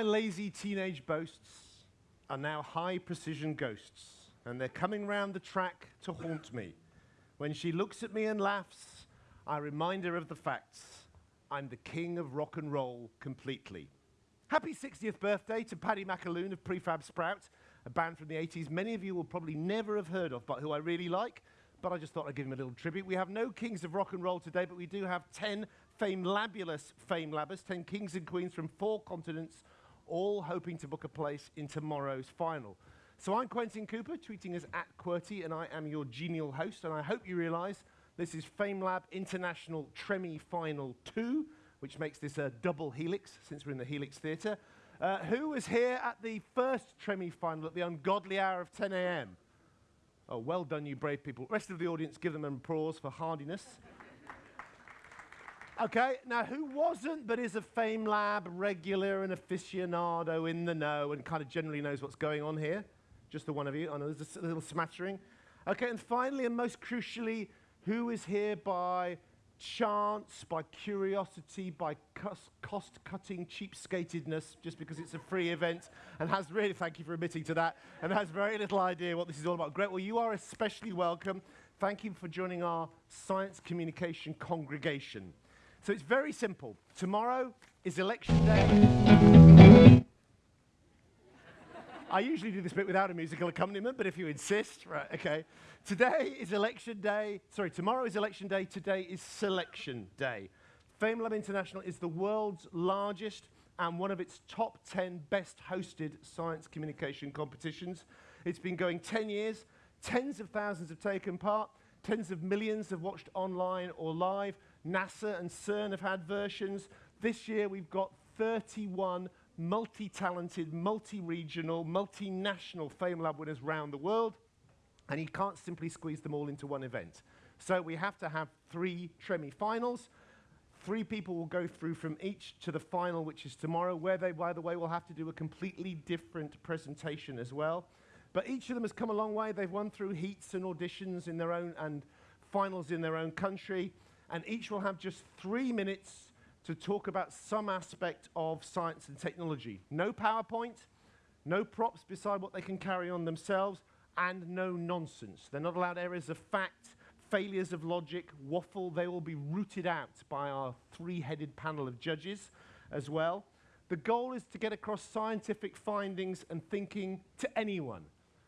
my lazy teenage boasts are now high precision ghosts, and they're coming round the track to haunt me. When she looks at me and laughs, I remind her of the facts. I'm the king of rock and roll completely. Happy 60th birthday to Paddy McAloon of Prefab Sprout, a band from the 80s many of you will probably never have heard of, but who I really like. But I just thought I'd give him a little tribute. We have no kings of rock and roll today, but we do have 10 famelabulous famelabbers, 10 kings and queens from four continents, all hoping to book a place in tomorrow's final. So I'm Quentin Cooper, tweeting as at QWERTY, and I am your genial host, and I hope you realize this is FameLab International Tremi Final 2, which makes this a double helix, since we're in the Helix Theatre. Uh, who was here at the first Tremi final at the ungodly hour of 10 a.m.? Oh, well done, you brave people. Rest of the audience, give them an applause for hardiness. Okay, now who wasn't but is a Fame Lab regular and aficionado in the know and kind of generally knows what's going on here? Just the one of you. Oh, I know there's a little smattering. Okay, and finally, and most crucially, who is here by chance, by curiosity, by cost-cutting cheapskatedness, just because it's a free event, and has really, thank you for admitting to that, and has very little idea what this is all about. Great, well, you are especially welcome. Thank you for joining our science communication congregation. So it's very simple. Tomorrow is election day. I usually do this bit without a musical accompaniment, but if you insist, right, okay. Today is election day. Sorry, tomorrow is election day. Today is selection day. FameLab International is the world's largest and one of its top 10 best hosted science communication competitions. It's been going 10 years. Tens of thousands have taken part. Tens of millions have watched online or live. NASA and CERN have had versions. This year we've got 31 multi-talented, multi-regional, multinational FameLab winners around the world and you can't simply squeeze them all into one event. So we have to have three Tremi finals. Three people will go through from each to the final, which is tomorrow, where they, by the way, will have to do a completely different presentation as well. But each of them has come a long way. They've won through heats and auditions in their own and finals in their own country. And each will have just three minutes to talk about some aspect of science and technology. No PowerPoint, no props beside what they can carry on themselves, and no nonsense. They're not allowed errors of fact, failures of logic, waffle. They will be rooted out by our three-headed panel of judges as well. The goal is to get across scientific findings and thinking to anyone,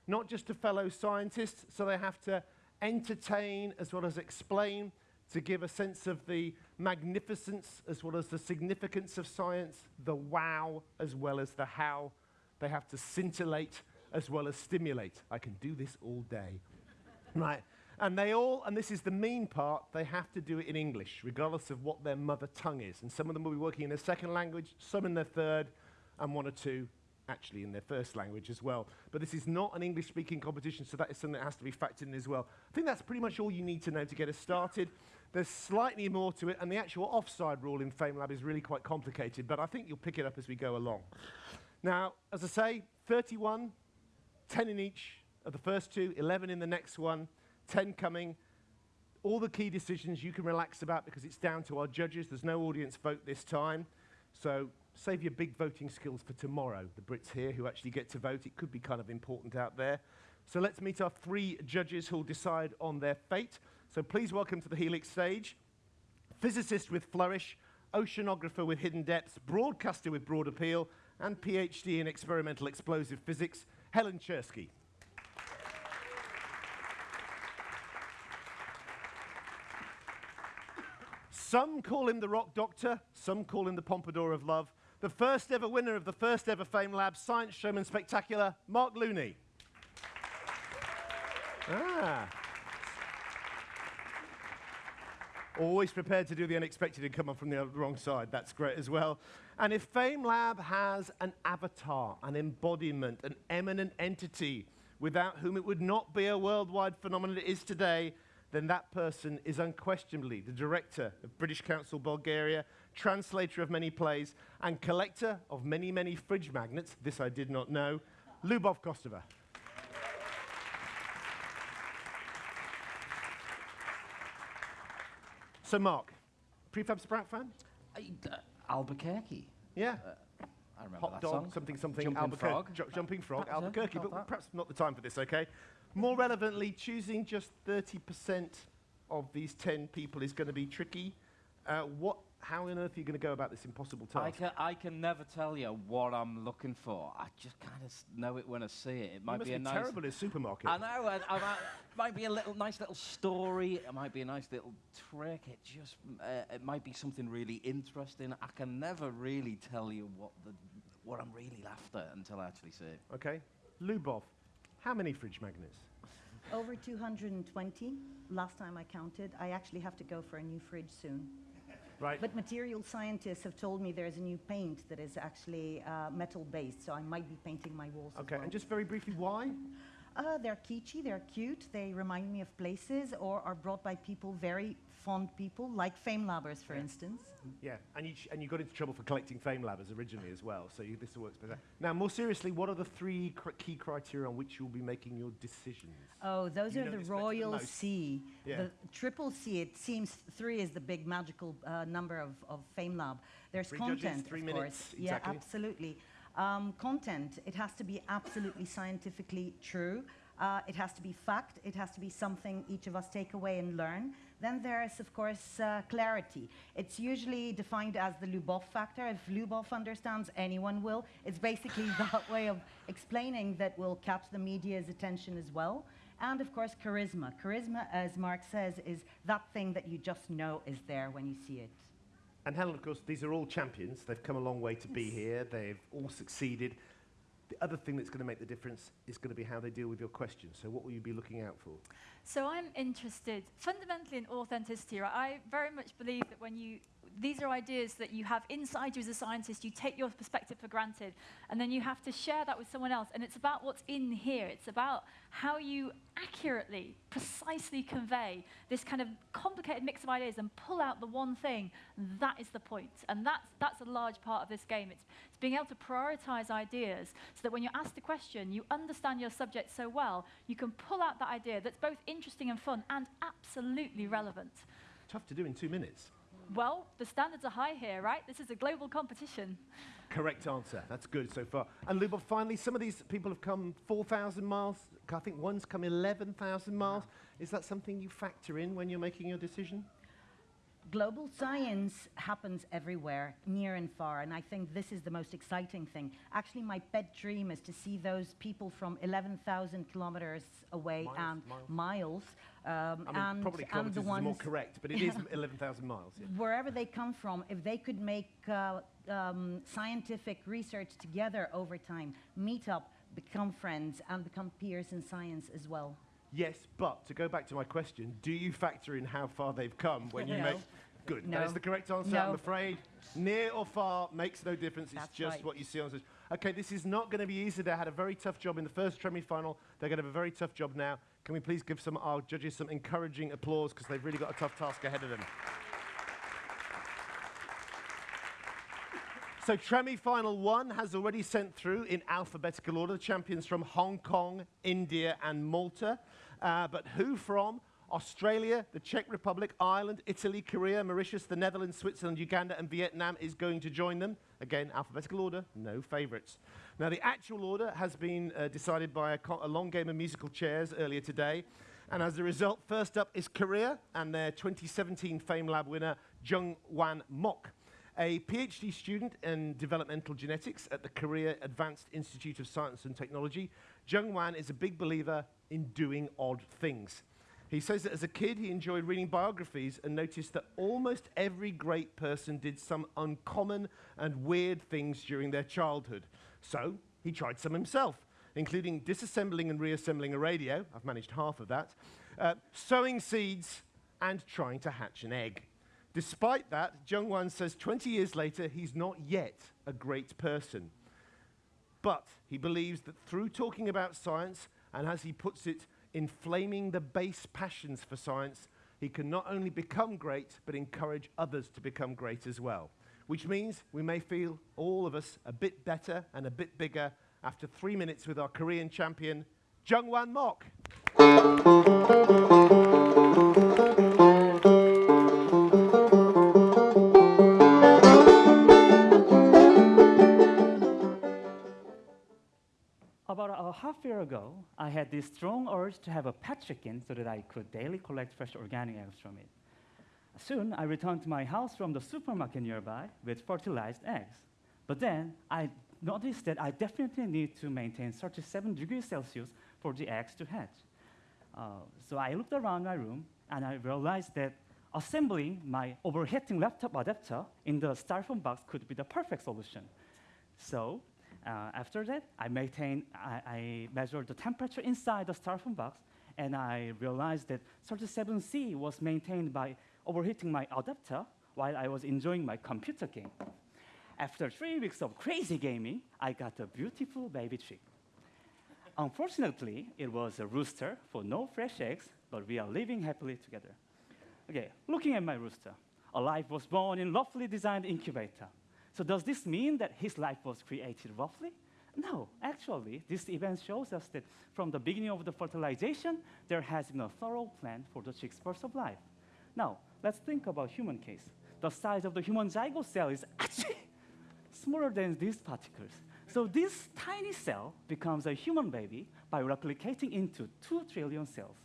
not just to fellow scientists, so they have to entertain as well as explain to give a sense of the magnificence as well as the significance of science, the wow as well as the how. They have to scintillate as well as stimulate. I can do this all day. right? And they all, and this is the mean part, they have to do it in English, regardless of what their mother tongue is. And some of them will be working in their second language, some in their third, and one or two actually in their first language as well. But this is not an English-speaking competition, so that is something that has to be factored in as well. I think that's pretty much all you need to know to get us started. There's slightly more to it, and the actual offside rule in FameLab is really quite complicated, but I think you'll pick it up as we go along. Now, as I say, 31 10 in each of the first two, 11 in the next one, 10 coming. All the key decisions you can relax about because it's down to our judges. There's no audience vote this time. So save your big voting skills for tomorrow. The Brits here who actually get to vote, it could be kind of important out there. So let's meet our three judges who'll decide on their fate. So please welcome to the Helix stage, physicist with flourish, oceanographer with hidden depths, broadcaster with broad appeal, and PhD in experimental explosive physics, Helen Czerski. Some call him the Rock Doctor, some call him the Pompadour of Love. The first ever winner of the first ever FameLab Science Showman Spectacular, Mark Lewney. ah. Always prepared to do the unexpected and come on from the wrong side. That's great as well. And if FameLab has an avatar, an embodiment, an eminent entity without whom it would not be a worldwide phenomenon it is today, then that person is unquestionably the director of British Council Bulgaria, translator of many plays, and collector of many, many fridge magnets, this I did not know, Lubov Kostova. So, Mark, prefab Sprout fan? Uh, Albuquerque. Yeah. Uh, I remember hot that dog, song. something, something, Jumping Albuquerque. Frog. Ju- jumping frog, yeah, Albuquerque, but that. perhaps not the time for this, okay? More relevantly, choosing just 30% of these 10 people is going to be tricky. Uh, what, how on earth are you going to go about this impossible task? I task? can, I can never tell you what I'm looking for. I just kind of know it when I see it. It you might must be be a nice. terrible at a supermarket. I know. I, I might, might be a little nice little story. It might be a nice little trick. It just uh, it might be something really interesting. I can never really tell you what the what I'm really after until I actually see it. Okay. Lubov, how many fridge magnets? Over 220. Last time I counted. I actually have to go for a new fridge soon. Right. But material scientists have told me there's a new paint that is actually uh, metal based, so I might be painting my walls okay, well. and just very briefly, why? Uh, they're kitschy, they're cute, they remind me of places or are brought by people, very fond people, like Fame Labbers, for Yeah. instance. Yeah, and you, and you got into trouble for collecting fame labbers originally as well, so you, this works better. Now, more seriously, what are the three cr- key criteria on which you'll be making your decisions? Oh, those You are the this better than Royal. C. Yeah. The triple C, it seems three is the big magical uh, number of, of Fame Lab. There's Three judges, content, three of minutes, course. Yeah, exactly. absolutely. Um, content, it has to be absolutely scientifically true. Uh, it has to be fact. It has to be something each of us take away and learn. Then there's, of course, uh, clarity. It's usually defined as the Lubov factor. If Lubov understands, anyone will. It's basically that way of explaining that will catch the media's attention as well. And of course, charisma. Charisma, as Mark says, is that thing that you just know is there when you see it. And Helen, of course, these are all champions. They've come a long way to be here. They've all succeeded. The other thing that's going to make the difference is going to be how they deal with your questions. So, what will you be looking out for? So I'm interested fundamentally in authenticity. Right? I very much believe that when you these are ideas that you have inside you as a scientist. You take your perspective for granted, and then you have to share that with someone else. And it's about what's in here. It's about how you accurately, precisely convey this kind of complicated mix of ideas and pull out the one thing. That is the point. and that's that's a large part of this game. It's, it's being able to prioritize ideas so that when you're asked a question, you understand your subject so well, you can pull out that idea that's both interesting and fun and absolutely relevant. Tough to do in two minutes. Well, the standards are high here, right? This is a global competition. Correct answer. That's good so far. And Lubov, finally, some of these people have come 4,000 miles. I think one's come 11,000 miles. Is that something you factor in when you're making your decision? Global science happens everywhere, near and far, and I think this is the most exciting thing. Actually, my pet dream is to see those people from 11,000 kilometers away Miles, and miles. miles, um, I mean, and, probably and the is ones more correct, but it is 11,000 miles. Yeah. wherever they come from, if they could make uh, um, scientific research together over time, meet up, become friends, and become peers in science as well. Yes, but to go back to my question, do you factor in how far they've come when you No. make... Good, that is No. the correct answer, I'm afraid. Near or far makes no difference, That's it's just right. what you see on stage. Okay, this is not going to be easy. They had a very tough job in the first semi-final. They're going to have a very tough job now. Can we please give some our judges some encouraging applause because they've really got a tough task ahead of them. So Tremi Final 1 has already sent through in alphabetical order the champions from Hong Kong, India and Malta. Uh, but who from? Australia, the Czech Republic, Ireland, Italy, Korea, Mauritius, the Netherlands, Switzerland, Uganda and Vietnam is going to join them. Again, alphabetical order, no favourites. Now the actual order has been uh, decided by a, a long game of musical chairs earlier today. And as a result, first up is Korea and their 2017 Fame Lab winner, Jung Wan Mok a PhD student in developmental genetics at the Korea Advanced Institute of Science and Technology, Jung Wan is a big believer in doing odd things. He says that as a kid, he enjoyed reading biographies and noticed that almost every great person did some uncommon and weird things during their childhood. So he tried some himself, including disassembling and reassembling a radio. I've managed half of that. Uh, sowing seeds and trying to hatch an egg. Despite that, Jungwan says 20 years later, he's not yet a great person. But he believes that through talking about science, and as he puts it, inflaming the base passions for science, he can not only become great, but encourage others to become great as well. Which means we may feel, all of us, a bit better and a bit bigger after three minutes with our Korean champion, Jungwan Mok. Half year ago, I had this strong urge to have a pet chicken so that I could daily collect fresh organic eggs from it. Soon, I returned to my house from the supermarket nearby with fertilized eggs. But then, I noticed that I definitely need to maintain 37 degrees Celsius for the eggs to hatch. Uh, so I looked around my room and I realized that assembling my overheating laptop adapter in the styrofoam box could be the perfect solution. So uh, after that, I maintained, I, I measured the temperature inside the styrofoam box, and I realized that 37C was maintained by overheating my adapter while I was enjoying my computer game. After three weeks of crazy gaming, I got a beautiful baby chick. Unfortunately, it was a rooster for no fresh eggs, but we are living happily together. Okay, looking at my rooster, a life was born in roughly designed incubator. So does this mean that his life was created roughly? No, actually, this event shows us that from the beginning of the fertilization, there has been a thorough plan for the chick's birth of life. Now, let's think about human case. The size of the human zygote cell is actually smaller than these particles. So this tiny cell becomes a human baby by replicating into 2 trillion cells.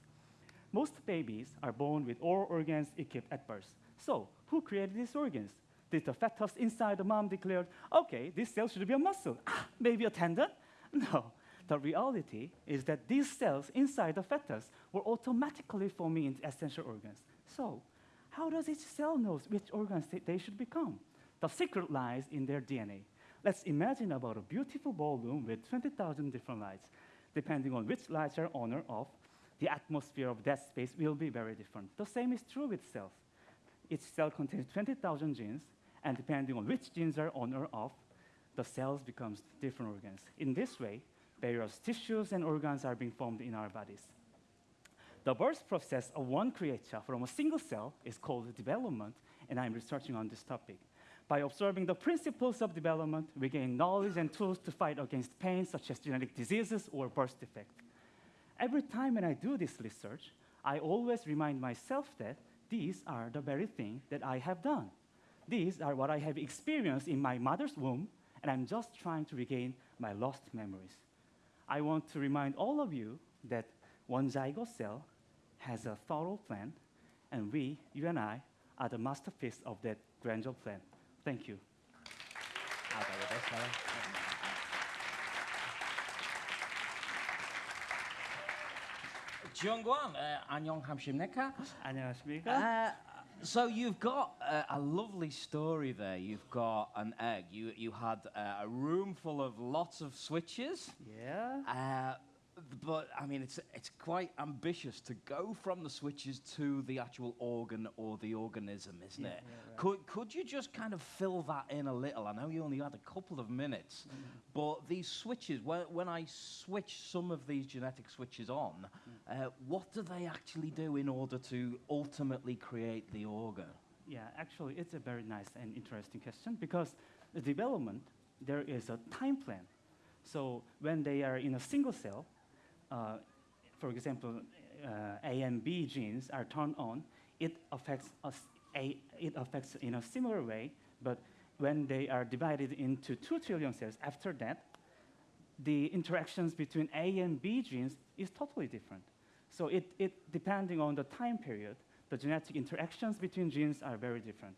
Most babies are born with all organs equipped at birth. So who created these organs? Did the fetus inside the mom declare, okay, this cell should be a muscle, ah, maybe a tendon? No. The reality is that these cells inside the fetus were automatically forming into essential organs. So, how does each cell know which organs they should become? The secret lies in their DNA. Let's imagine about a beautiful ballroom with 20,000 different lights. Depending on which lights are on or off, the atmosphere of that space will be very different. The same is true with cells. Each cell contains 20,000 genes, and depending on which genes are on or off, the cells becomes different organs. In this way, various tissues and organs are being formed in our bodies. The birth process of one creature from a single cell is called development, and I'm researching on this topic. By observing the principles of development, we gain knowledge and tools to fight against pain, such as genetic diseases or birth defects. Every time when I do this research, I always remind myself that these are the very thing that I have done. These are what I have experienced in my mother's womb, and I'm just trying to regain my lost memories. I want to remind all of you that one zygote cell has a thorough plan, and we, you and I, are the masterpiece of that grandeur plan. Thank you. Jungwan, uh, 안녕하십니까? 안녕하십니까? So you've got uh, a lovely story there. You've got an egg. You you had uh, a room full of lots of switches. yeah. Uh, but I mean, it's it's quite ambitious to go from the switches to the actual organ or the organism, isn't Yeah, it? yeah, right. Could could you just kind of fill that in a little? I know you only had a couple of minutes, Mm. but these switches, when when I switch some of these genetic switches on. Uh, what do they actually do in order to ultimately create the organ? Yeah, actually, it's a very nice and interesting question because the development, there is a time plan. So when they are in a single cell, uh, for example, uh, A and B genes are turned on, it affects us. A, it affects in a similar way, but when they are divided into two trillion cells, after that, the interactions between A and B genes is totally different. So it, it depending on the time period, the genetic interactions between genes are very different.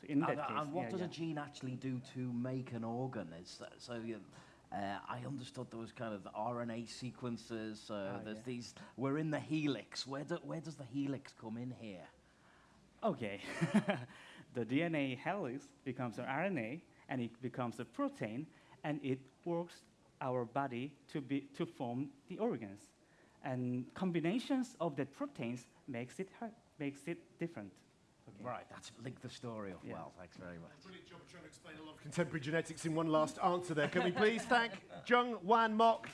So in that and, case, and what yeah, does yeah. a gene actually do to make an organ? Is that, so you, uh, I understood there was kind of the RNA sequences. So Ah, there's yeah. these. We're in the helix. Where do, where does the helix come in here? Okay. the DNA helix becomes an RNA and it becomes a protein and it works our body to, be, to form the organs. And combinations of the proteins makes it, makes it different. Okay. Right, that's link the story up Yeah. well. Thanks very much. Brilliant job of trying to explain a lot of contemporary genetics in one last answer there. Can we please thank Jung Wan Mok?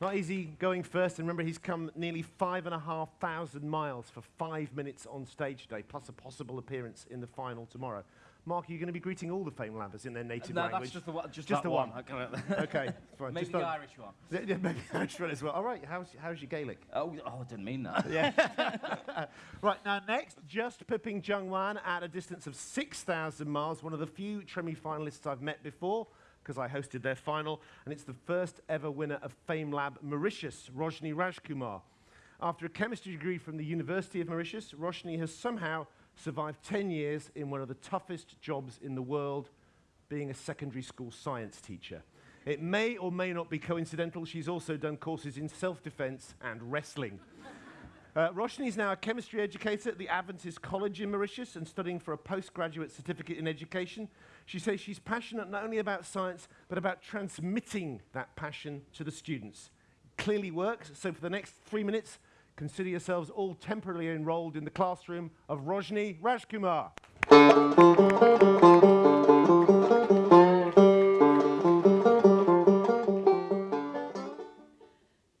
Not easy going first, and remember, he's come nearly five and a half thousand miles for five minutes on stage today, plus a possible appearance in the final tomorrow. Mark, are you going to be greeting all the Fame Labbers in their native no, language? that's just the one. Just, Just the one. Can't- okay, fine. Maybe just the Irish one. Yeah, maybe the Irish one as well. All right, how's, how's your Gaelic? Oh, oh, I didn't mean that. Yeah. right, now next, just pipping Jungwan at a distance of 6,000 miles, one of the few Tremi finalists I've met before, because I hosted their final, and it's the first ever winner of Fame Lab Mauritius, Roshni Rajkumar. After a chemistry degree from the University of Mauritius, Roshni has somehow survived 10 years in one of the toughest jobs in the world, being a secondary school science teacher. It may or may not be coincidental, she's also done courses in self-defense and wrestling. Uh, Roshni is now a chemistry educator at the Adventist College in Mauritius and studying for a postgraduate certificate in education. She says she's passionate not only about science, but about transmitting that passion to the students. Clearly works, so for the next three minutes, consider yourselves all temporarily enrolled in the classroom of Roshni Rajkumar.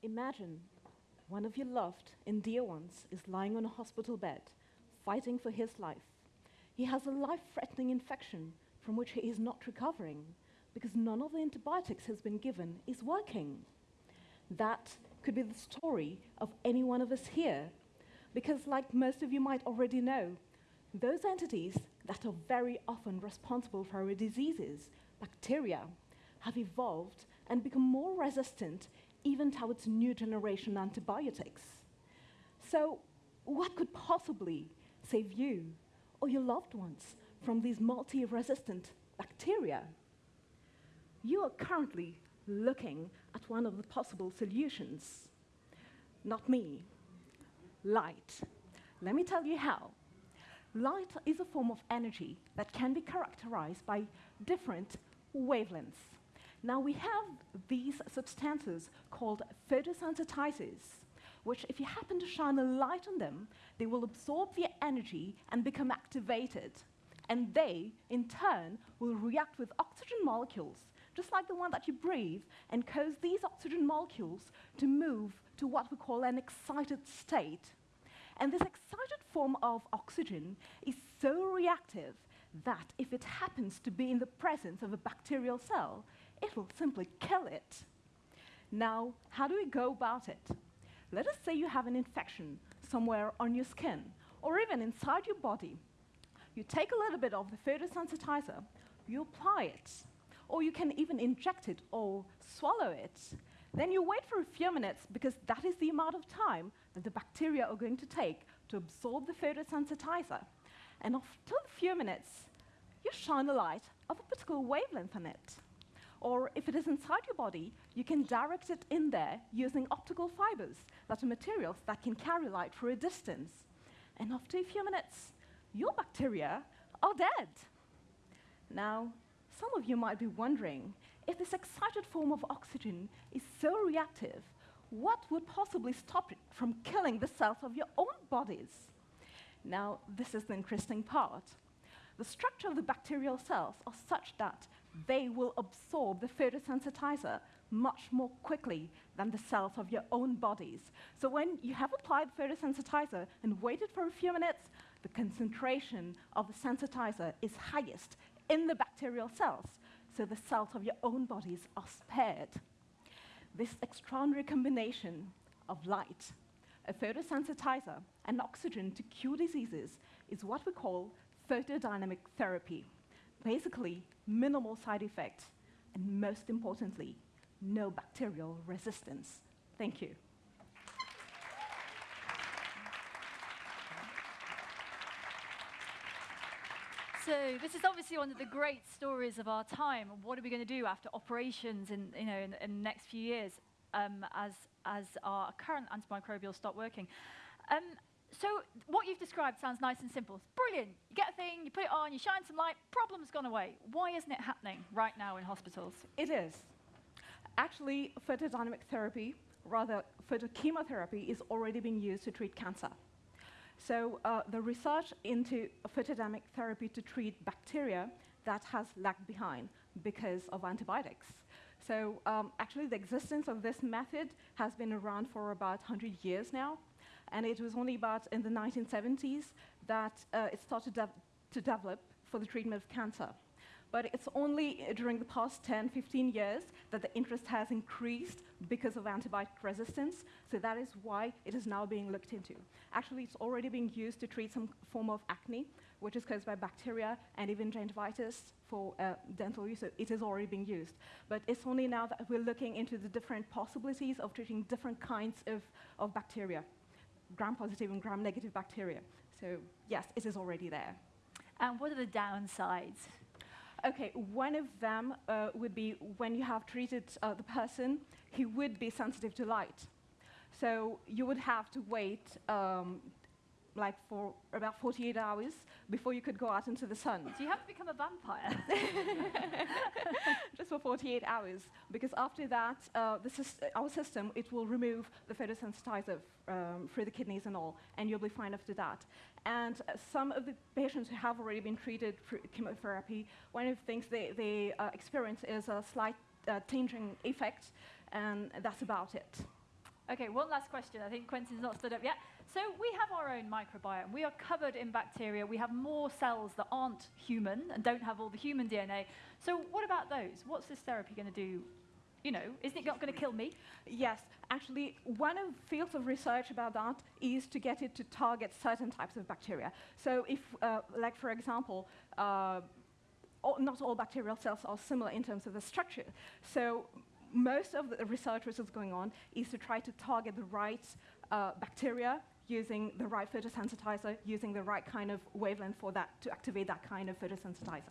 Imagine one of your loved and dear ones is lying on a hospital bed, fighting for his life. He has a life threatening infection from which he is not recovering because none of the antibiotics has been given is working. That could be the story of any one of us here, because, like most of you might already know, those entities that are very often responsible for our diseases, bacteria, have evolved and become more resistant even towards new generation antibiotics. So, what could possibly save you or your loved ones from these multi resistant bacteria? You are currently looking at one of the possible solutions. Not me. Light. Let me tell you how. Light is a form of energy that can be characterized by different wavelengths. Now, we have these substances called photosensitizers, which, if you happen to shine a light on them, they will absorb the energy and become activated. And they, in turn, will react with oxygen molecules, just like the one that you breathe, and cause these oxygen molecules to move to what we call an excited state. And this excited form of oxygen is so reactive that if it happens to be in the presence of a bacterial cell, it will simply kill it. Now, how do we go about it? Let us say you have an infection somewhere on your skin or even inside your body. You take a little bit of the photosensitizer, you apply it, or you can even inject it or swallow it. Then you wait for a few minutes because that is the amount of time that the bacteria are going to take to absorb the photosensitizer. And after a few minutes, you shine a light of a particular wavelength on it. Or if it is inside your body, you can direct it in there using optical fibers that are materials that can carry light for a distance. And after a few minutes, your bacteria are dead. Now, some of you might be wondering if this excited form of oxygen is so reactive, what would possibly stop it from killing the cells of your own bodies? Now, this is the interesting part. The structure of the bacterial cells are such that they will absorb the photosensitizer much more quickly than the cells of your own bodies. So when you have applied the photosensitizer and waited for a few minutes, the concentration of the sensitizer is highest in the bacterial cells, so the cells of your own bodies are spared. This extraordinary combination of light, a photosensitizer, and oxygen to cure diseases is what we call photodynamic therapy. Basically, minimal side effects, and most importantly, no bacterial resistance. Thank you. So this is obviously one of the great stories of our time. What are we going to do after operations in, you know, in, in the next few years um, as, as our current antimicrobials stop working? Um, so what you've described sounds nice and simple. It's brilliant. You get a thing, you put it on, you shine some light, problem's gone away. Why isn't it happening right now in hospitals? It is. Actually, photodynamic therapy, rather photochemotherapy, is already being used to treat cancer. So uh, the research into photodynamic therapy to treat bacteria that has lagged behind because of antibiotics. So um, actually, the existence of this method has been around for about 100 years now, and it was only about in the 1970s that uh, it started to develop for the treatment of cancer. But it's only uh, during the past 10, 15 years that the interest has increased because of antibiotic resistance. So that is why it is now being looked into. Actually, it's already being used to treat some form of acne, which is caused by bacteria, and even gingivitis for uh, dental use. So it is already being used. But it's only now that we're looking into the different possibilities of treating different kinds of, of bacteria, gram-positive and gram-negative bacteria. So yes, it is already there. And what are the downsides? Okay, one of them uh, would be when you have treated uh, the person, he would be sensitive to light. So you would have to wait um, like for about 48 hours before you could go out into the sun. Do you have to become a vampire? Just for 48 hours, because after that, uh, the syst- our system, it will remove the photosensitizer um, through the kidneys and all, and you'll be fine after that. And uh, some of the patients who have already been treated through chemotherapy, one of the things they, they uh, experience is a slight uh, tinging effect, and that's about it. Okay, one last question. I think Quentin's not stood up yet. So we have our own microbiome. We are covered in bacteria. We have more cells that aren't human and don't have all the human DNA. So what about those? What's this therapy going to do? You know, isn't it not going to kill me? Yes, actually, one of fields of research about that is to get it to target certain types of bacteria. So if, uh, like for example, uh, all, not all bacterial cells are similar in terms of the structure. So most of the research which is going on is to try to target the right uh, bacteria using the right photosensitizer, using the right kind of wavelength for that to activate that kind of photosensitizer.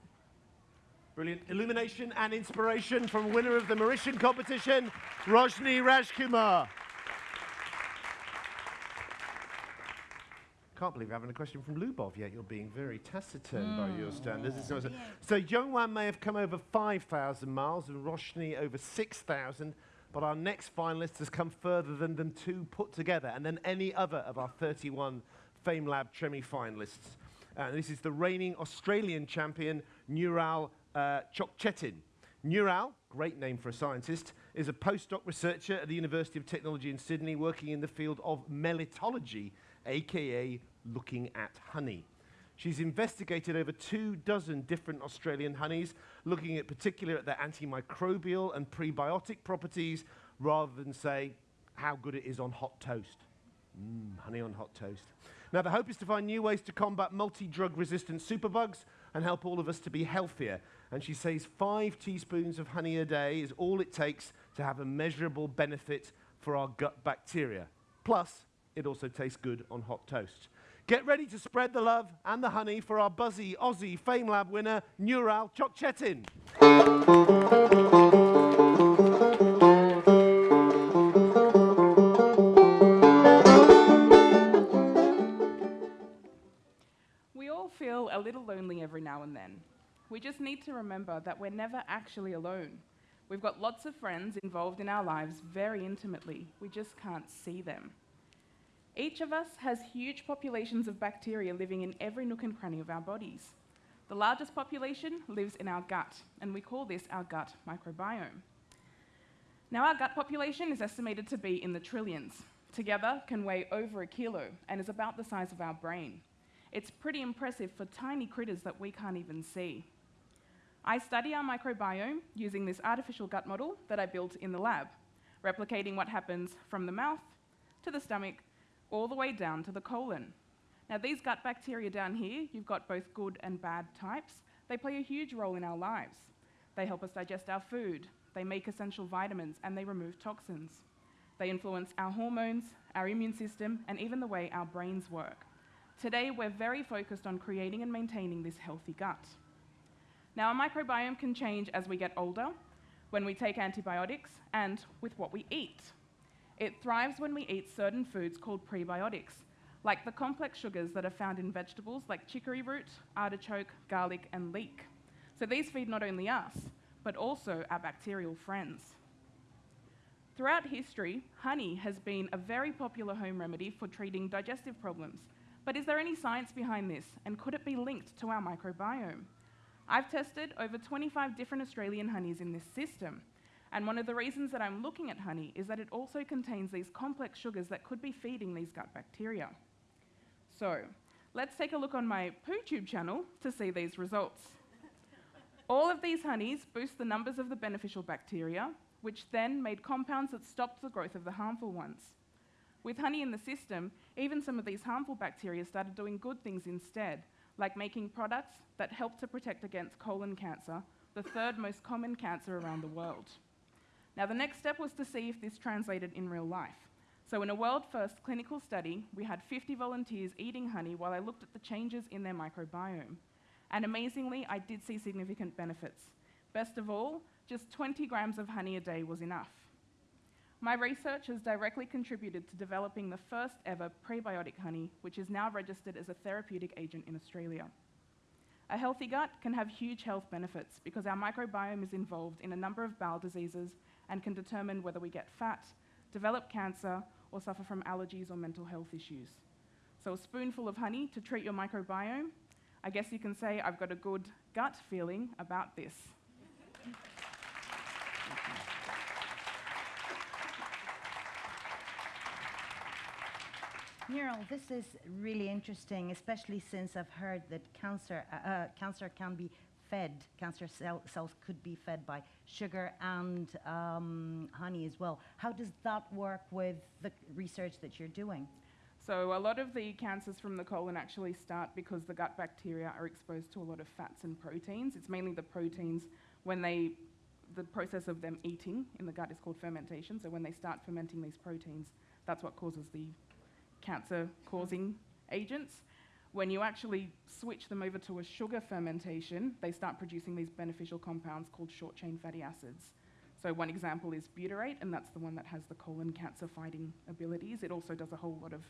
Brilliant illumination and inspiration from winner of the Mauritian competition, Roshni Rajkumar. Can't believe I haven't a question from Lubov yet. You're being very taciturn by your standards. It's not so- Youngwan may have come over 5,000 miles and Roshni over 6,000, but our next finalist has come further than them two put together, and then any other of our 31 FameLab Tremi finalists. And this is the reigning Australian champion, Nural uh, Cokcetin. Nural, great name for a scientist, is a postdoc researcher at the University of Technology in Sydney working in the field of melitology, aka looking at honey. She's investigated over two dozen different Australian honeys, looking at particular at their antimicrobial and prebiotic properties, rather than say how good it is on hot toast. Mm, honey on hot toast. Now, the hope is to find new ways to combat multi drug resistant superbugs and help all of us to be healthier. And she says five teaspoons of honey a day is all it takes to have a measurable benefit for our gut bacteria. Plus, it also tastes good on hot toast. Get ready to spread the love and the honey for our buzzy Aussie Fame Lab winner, Nural Cokcetin. We all feel a little lonely every now and then. We just need to remember that we're never actually alone. We've got lots of friends involved in our lives very intimately. We just can't see them. Each of us has huge populations of bacteria living in every nook and cranny of our bodies. The largest population lives in our gut, and we call this our gut microbiome. Now, our gut population is estimated to be in the trillions. Together, can weigh over a kilo and is about the size of our brain. It's pretty impressive for tiny critters that we can't even see. I study our microbiome using this artificial gut model that I built in the lab, replicating what happens from the mouth to the stomach, all the way down to the colon. Now, these gut bacteria down here, you've got both good and bad types, they play a huge role in our lives. They help us digest our food, they make essential vitamins, and they remove toxins. They influence our hormones, our immune system, and even the way our brains work. Today, we're very focused on creating and maintaining this healthy gut. Now, our microbiome can change as we get older, when we take antibiotics, and with what we eat. It thrives when we eat certain foods called prebiotics, like the complex sugars that are found in vegetables like chicory root, artichoke, garlic, and leek. So these feed not only us, but also our bacterial friends. Throughout history, honey has been a very popular home remedy for treating digestive problems. But is there any science behind this, and could it be linked to our microbiome? I've tested over 25 different Australian honeys in this system, And one of the reasons that I'm looking at honey is that it also contains these complex sugars that could be feeding these gut bacteria. So, let's take a look on my PooTube channel to see these results. All of these honeys boost the numbers of the beneficial bacteria, which then made compounds that stopped the growth of the harmful ones. With honey in the system, even some of these harmful bacteria started doing good things instead, like making products that help to protect against colon cancer, the third most common cancer around the world. Now, the next step was to see if this translated in real life. So, in a world first clinical study, we had 50 volunteers eating honey while I looked at the changes in their microbiome. And amazingly, I did see significant benefits. Best of all, just 20 grams of honey a day was enough. My research has directly contributed to developing the first ever prebiotic honey, which is now registered as a therapeutic agent in Australia. A healthy gut can have huge health benefits because our microbiome is involved in a number of bowel diseases and can determine whether we get fat, develop cancer, or suffer from allergies or mental health issues. So, a spoonful of honey to treat your microbiome. I guess you can say I've got a good gut feeling about this. Nural, this is really interesting, especially since I've heard that cancer, uh, uh, cancer can be fed, cancer cell, cells could be fed by sugar and um, honey as well. How does that work with the research that you're doing? So, a lot of the cancers from the colon actually start because the gut bacteria are exposed to a lot of fats and proteins. It's mainly the proteins when they, the process of them eating in the gut is called fermentation. So, when they start fermenting these proteins, that's what causes the cancer causing agents. When you actually switch them over to a sugar fermentation, they start producing these beneficial compounds called short chain fatty acids. So, one example is butyrate, and that's the one that has the colon cancer fighting abilities. It also does a whole lot of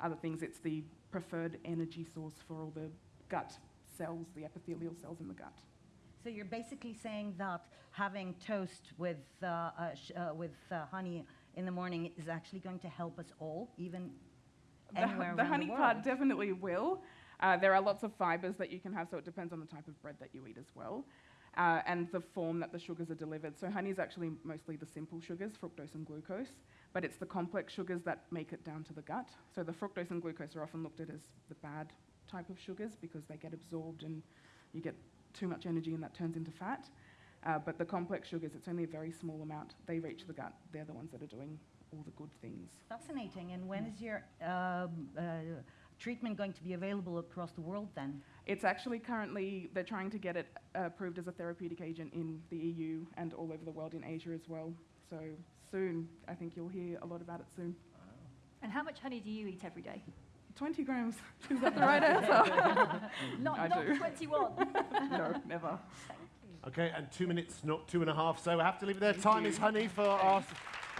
other things. It's the preferred energy source for all the gut cells, the epithelial cells in the gut. So you're basically saying that having toast with, uh, uh, uh, with uh, honey in the morning is actually going to help us all, even anywhere the honey the part definitely will. Uh, there are lots of fibers that you can have, so it depends on the type of bread that you eat as well. Uh, and the form that the sugars are delivered. So, honey is actually mostly the simple sugars, fructose and glucose, but it's the complex sugars that make it down to the gut. So, the fructose and glucose are often looked at as the bad type of sugars because they get absorbed and you get too much energy and that turns into fat. Uh, but the complex sugars, it's only a very small amount. They reach the gut. They're the ones that are doing all the good things. Fascinating. And when is your um, uh, treatment going to be available across the world then? It's actually currently, they're trying to get it uh, approved as a therapeutic agent in the EU and all over the world in Asia as well. So soon, I think you'll hear a lot about it soon. And how much honey do you eat every day? 20 grams. Is that the right answer? Not, I not do. 21. no, never. Okay, and two minutes, not two and a half, so I have to leave it there. Time is honey for our s-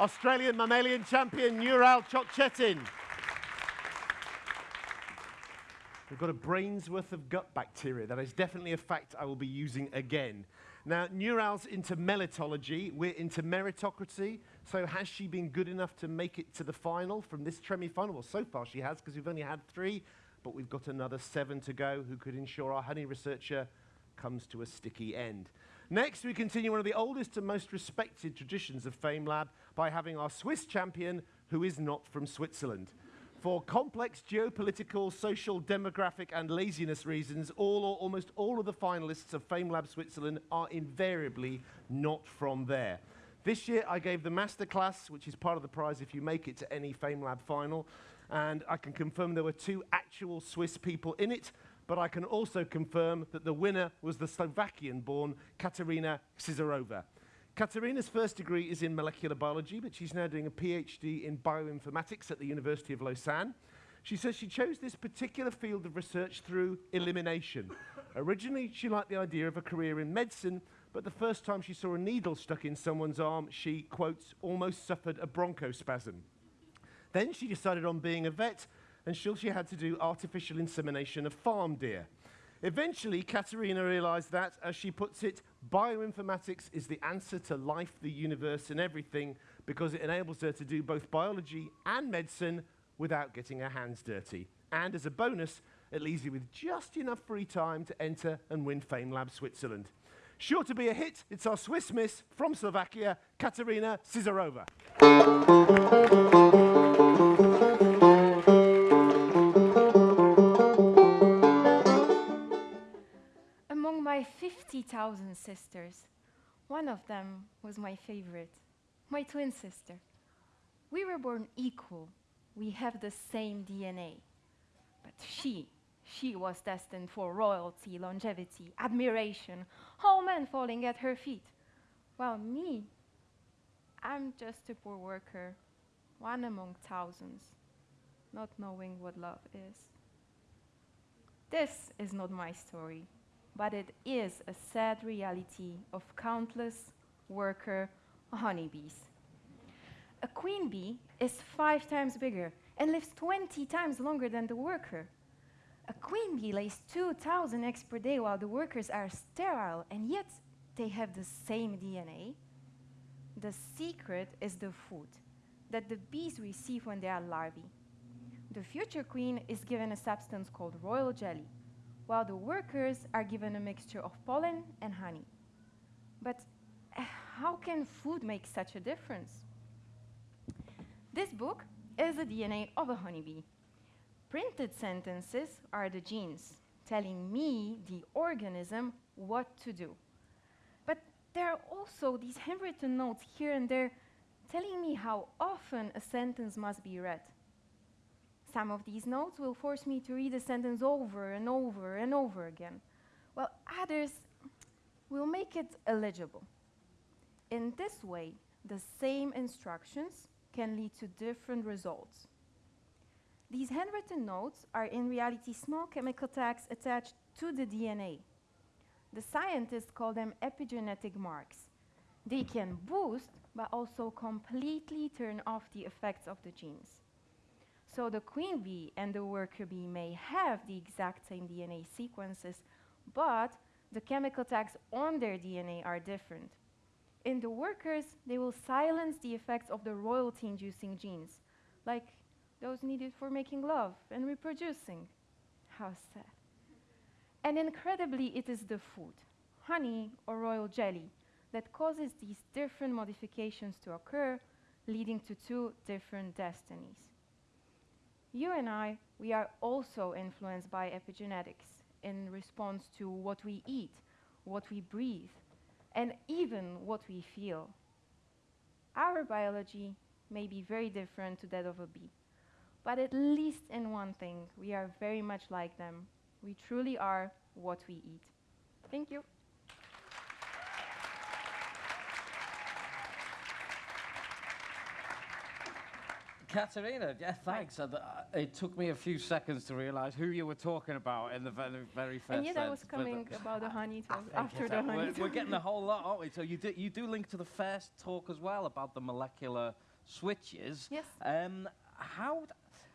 Australian mammalian champion, Nural Cokcetin. We've got a brain's worth of gut bacteria. That is definitely a fact I will be using again. Now, Nural's into melitology. We're into meritocracy. So, has she been good enough to make it to the final from this Tremi final? Well, so far she has, because we've only had three, but we've got another seven to go who could ensure our honey researcher comes to a sticky end. Next, we continue one of the oldest and most respected traditions of FameLab by having our Swiss champion who is not from Switzerland. For complex geopolitical, social, demographic, and laziness reasons, all or almost all of the finalists of FameLab Switzerland are invariably not from there. This year, I gave the masterclass, which is part of the prize if you make it to any FameLab final, and I can confirm there were two actual Swiss people in it, but I can also confirm that the winner was the Slovakian-born Katerina Sizarova. Katerina's first degree is in molecular biology, but she's now doing a PhD in bioinformatics at the University of Lausanne. She says she chose this particular field of research through elimination. Originally, she liked the idea of a career in medicine, but the first time she saw a needle stuck in someone's arm, she, quotes, almost suffered a bronchospasm. Then she decided on being a vet until she had to do artificial insemination of farm deer. Eventually, Katerina realized that, as she puts it, bioinformatics is the answer to life, the universe, and everything because it enables her to do both biology and medicine without getting her hands dirty. And as a bonus, it leaves you with just enough free time to enter and win FameLab Switzerland. Sure to be a hit, it's our Swiss miss from Slovakia, Katerina Sizarova. 50,000 sisters, one of them was my favorite, my twin sister. We were born equal. We have the same DNA. But she, she was destined for royalty, longevity, admiration, all men falling at her feet. While me, I'm just a poor worker, one among thousands, not knowing what love is. This is not my story, but it is a sad reality of countless worker honeybees. A queen bee is five times bigger and lives 20 times longer than the worker. A queen bee lays 2,000 eggs per day while the workers are sterile, and yet they have the same DNA. The secret is the food that the bees receive when they are larvae. The future queen is given a substance called royal jelly, while the workers are given a mixture of pollen and honey. But uh, how can food make such a difference? This book is the DNA of a honeybee. Printed sentences are the genes telling me, the organism, what to do. But there are also these handwritten notes here and there telling me how often a sentence must be read. Some of these notes will force me to read a sentence over and over and over again, while others will make it illegible. In this way, the same instructions can lead to different results. These handwritten notes are in reality small chemical tags attached to the DNA. The scientists call them epigenetic marks. They can boost, but also completely turn off the effects of the genes. So the queen bee and the worker bee may have the exact same DNA sequences, but the chemical tags on their DNA are different. In the workers, they will silence the effects of the royalty-inducing genes, like those needed for making love and reproducing. How sad. And incredibly, it is the food, honey or royal jelly, that causes these different modifications to occur, leading to two different destinies. You and I, we are also influenced by epigenetics in response to what we eat, what we breathe, and even what we feel. Our biology may be very different to that of a bee, but at least in one thing, we are very much like them. We truly are what we eat. Thank you. Katerina, yeah, thanks. Uh, it took me a few seconds to realise who you were talking about in the very, very first and yet I was but, uh, coming about the honey talk after the a- we're, honey we're getting a whole lot, aren't we? So you do, you do link to the first talk as well about the molecular switches. Yes. Um, how,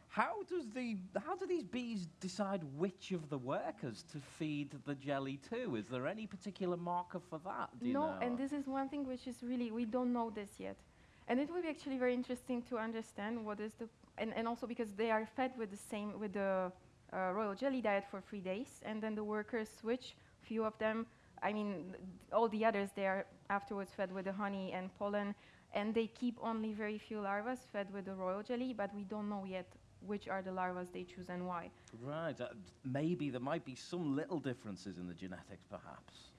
how does the how do these bees decide which of the workers to feed the jelly to? Is there any particular marker for that? Do you no, know? and this is one thing which is really, we don't know this yet. And it will be actually very interesting to understand what is the, and, and also because they are fed with the same, with the uh, royal jelly diet for three days, and then the workers switch, few of them, I mean, all the others, they are afterwards fed with the honey and pollen, and they keep only very few larvae fed with the royal jelly, but we don't know yet which are the larvae they choose and why. Right. Uh, maybe there might be some little differences in the genetics, perhaps.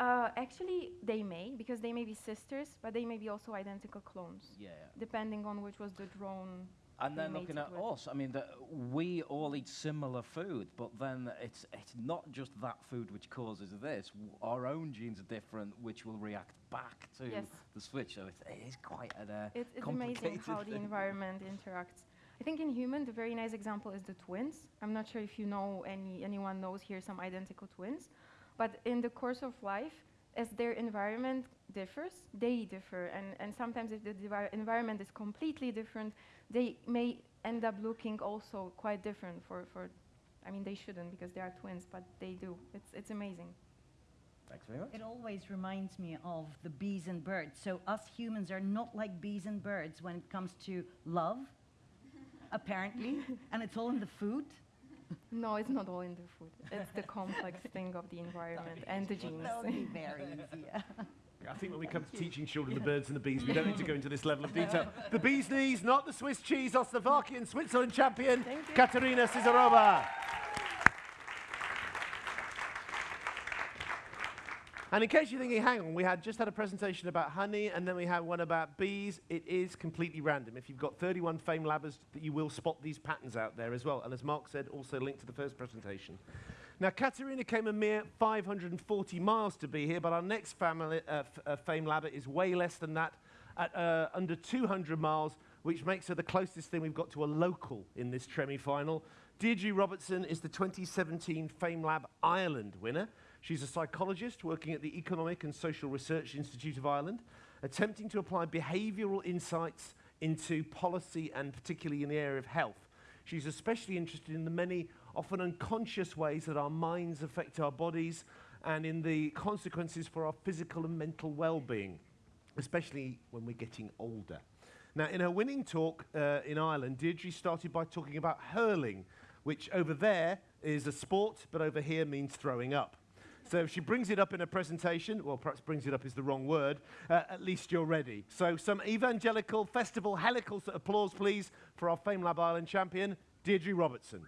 Uh, actually, they may, because they may be sisters, but they may be also identical clones, Yeah. depending on which was the drone. And then looking at with. us, I mean, the, we all eat similar food, but then it's it's not just that food which causes this. W- Our own genes are different, which will react back to Yes. the switch. So it's, it is quite an, uh, It, it's amazing how the environment interacts. I think in human, the very nice example is the twins. I'm not sure if you know any anyone knows here some identical twins, but in the course of life, as their environment differs, they differ, and and sometimes if the environment is completely different, they may end up looking also quite different. For for, I mean, they shouldn't because they are twins, but they do. It's it's amazing. Thanks very much. It always reminds me of the bees and birds. So us humans are not like bees and birds when it comes to love, apparently, and it's all in the food. No, it's not all in the food. It's the complex thing of the environment and the genes. That would be very easy. yeah. I think when we come to teaching children the birds and the bees, we don't need to go into this level of detail. The bee's knees, not the Swiss cheese, or Slovakian Switzerland champion, Katerina Sizarova. And in case you're thinking, hang on, we had just had a presentation about honey and then we had one about bees. It is completely random. If you've got 31 Fame Labbers, that you will spot these patterns out there as well. And as Mark said, also linked to the first presentation. Now, Katerina came a mere 540 miles to be here, but our next family, uh, uh, Fame Labber is way less than that, at uh, under 200 miles, which makes her the closest thing we've got to a local in this Tremi final. Deirdre Robertson is the 2017 Fame Lab Ireland winner. She's a psychologist working at the Economic and Social Research Institute of Ireland, attempting to apply behavioural insights into policy and particularly in the area of health. She's especially interested in the many, often unconscious ways that our minds affect our bodies and in the consequences for our physical and mental well being, especially when we're getting older. Now, in her winning talk uh, in Ireland, Deirdre started by talking about hurling, which over there is a sport, but over here means throwing up. So if she brings it up in a presentation, well, perhaps brings it up is the wrong word, uh, at least you're ready. So some evangelical festival helical applause, please, for our Fame Lab Island champion, Deirdre Robertson.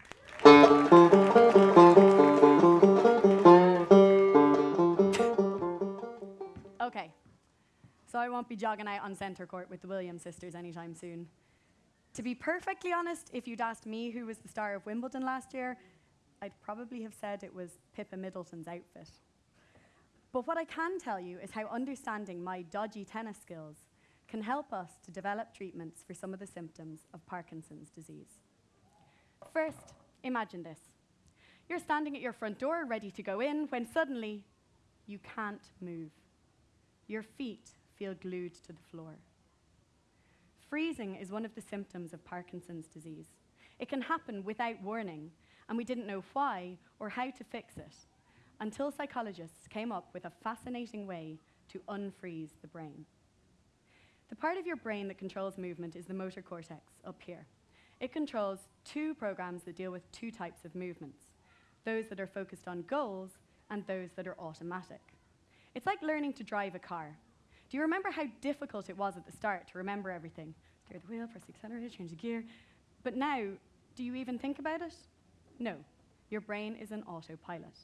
Okay, so I won't be jogging out on centre court with the Williams sisters anytime soon. To be perfectly honest, if you'd asked me who was the star of Wimbledon last year, I'd probably have said it was Pippa Middleton's outfit. But what I can tell you is how understanding my dodgy tennis skills can help us to develop treatments for some of the symptoms of Parkinson's disease. First, imagine this. You're standing at your front door ready to go in when suddenly you can't move. Your feet feel glued to the floor. Freezing is one of the symptoms of Parkinson's disease. It can happen without warning, and we didn't know why or how to fix it until psychologists came up with a fascinating way to unfreeze the brain. The part of your brain that controls movement is the motor cortex up here. It controls two programs that deal with two types of movements those that are focused on goals and those that are automatic. It's like learning to drive a car. Do you remember how difficult it was at the start to remember everything? Steer the wheel, press the accelerator, change the gear. But now, do you even think about it? No. Your brain is an autopilot.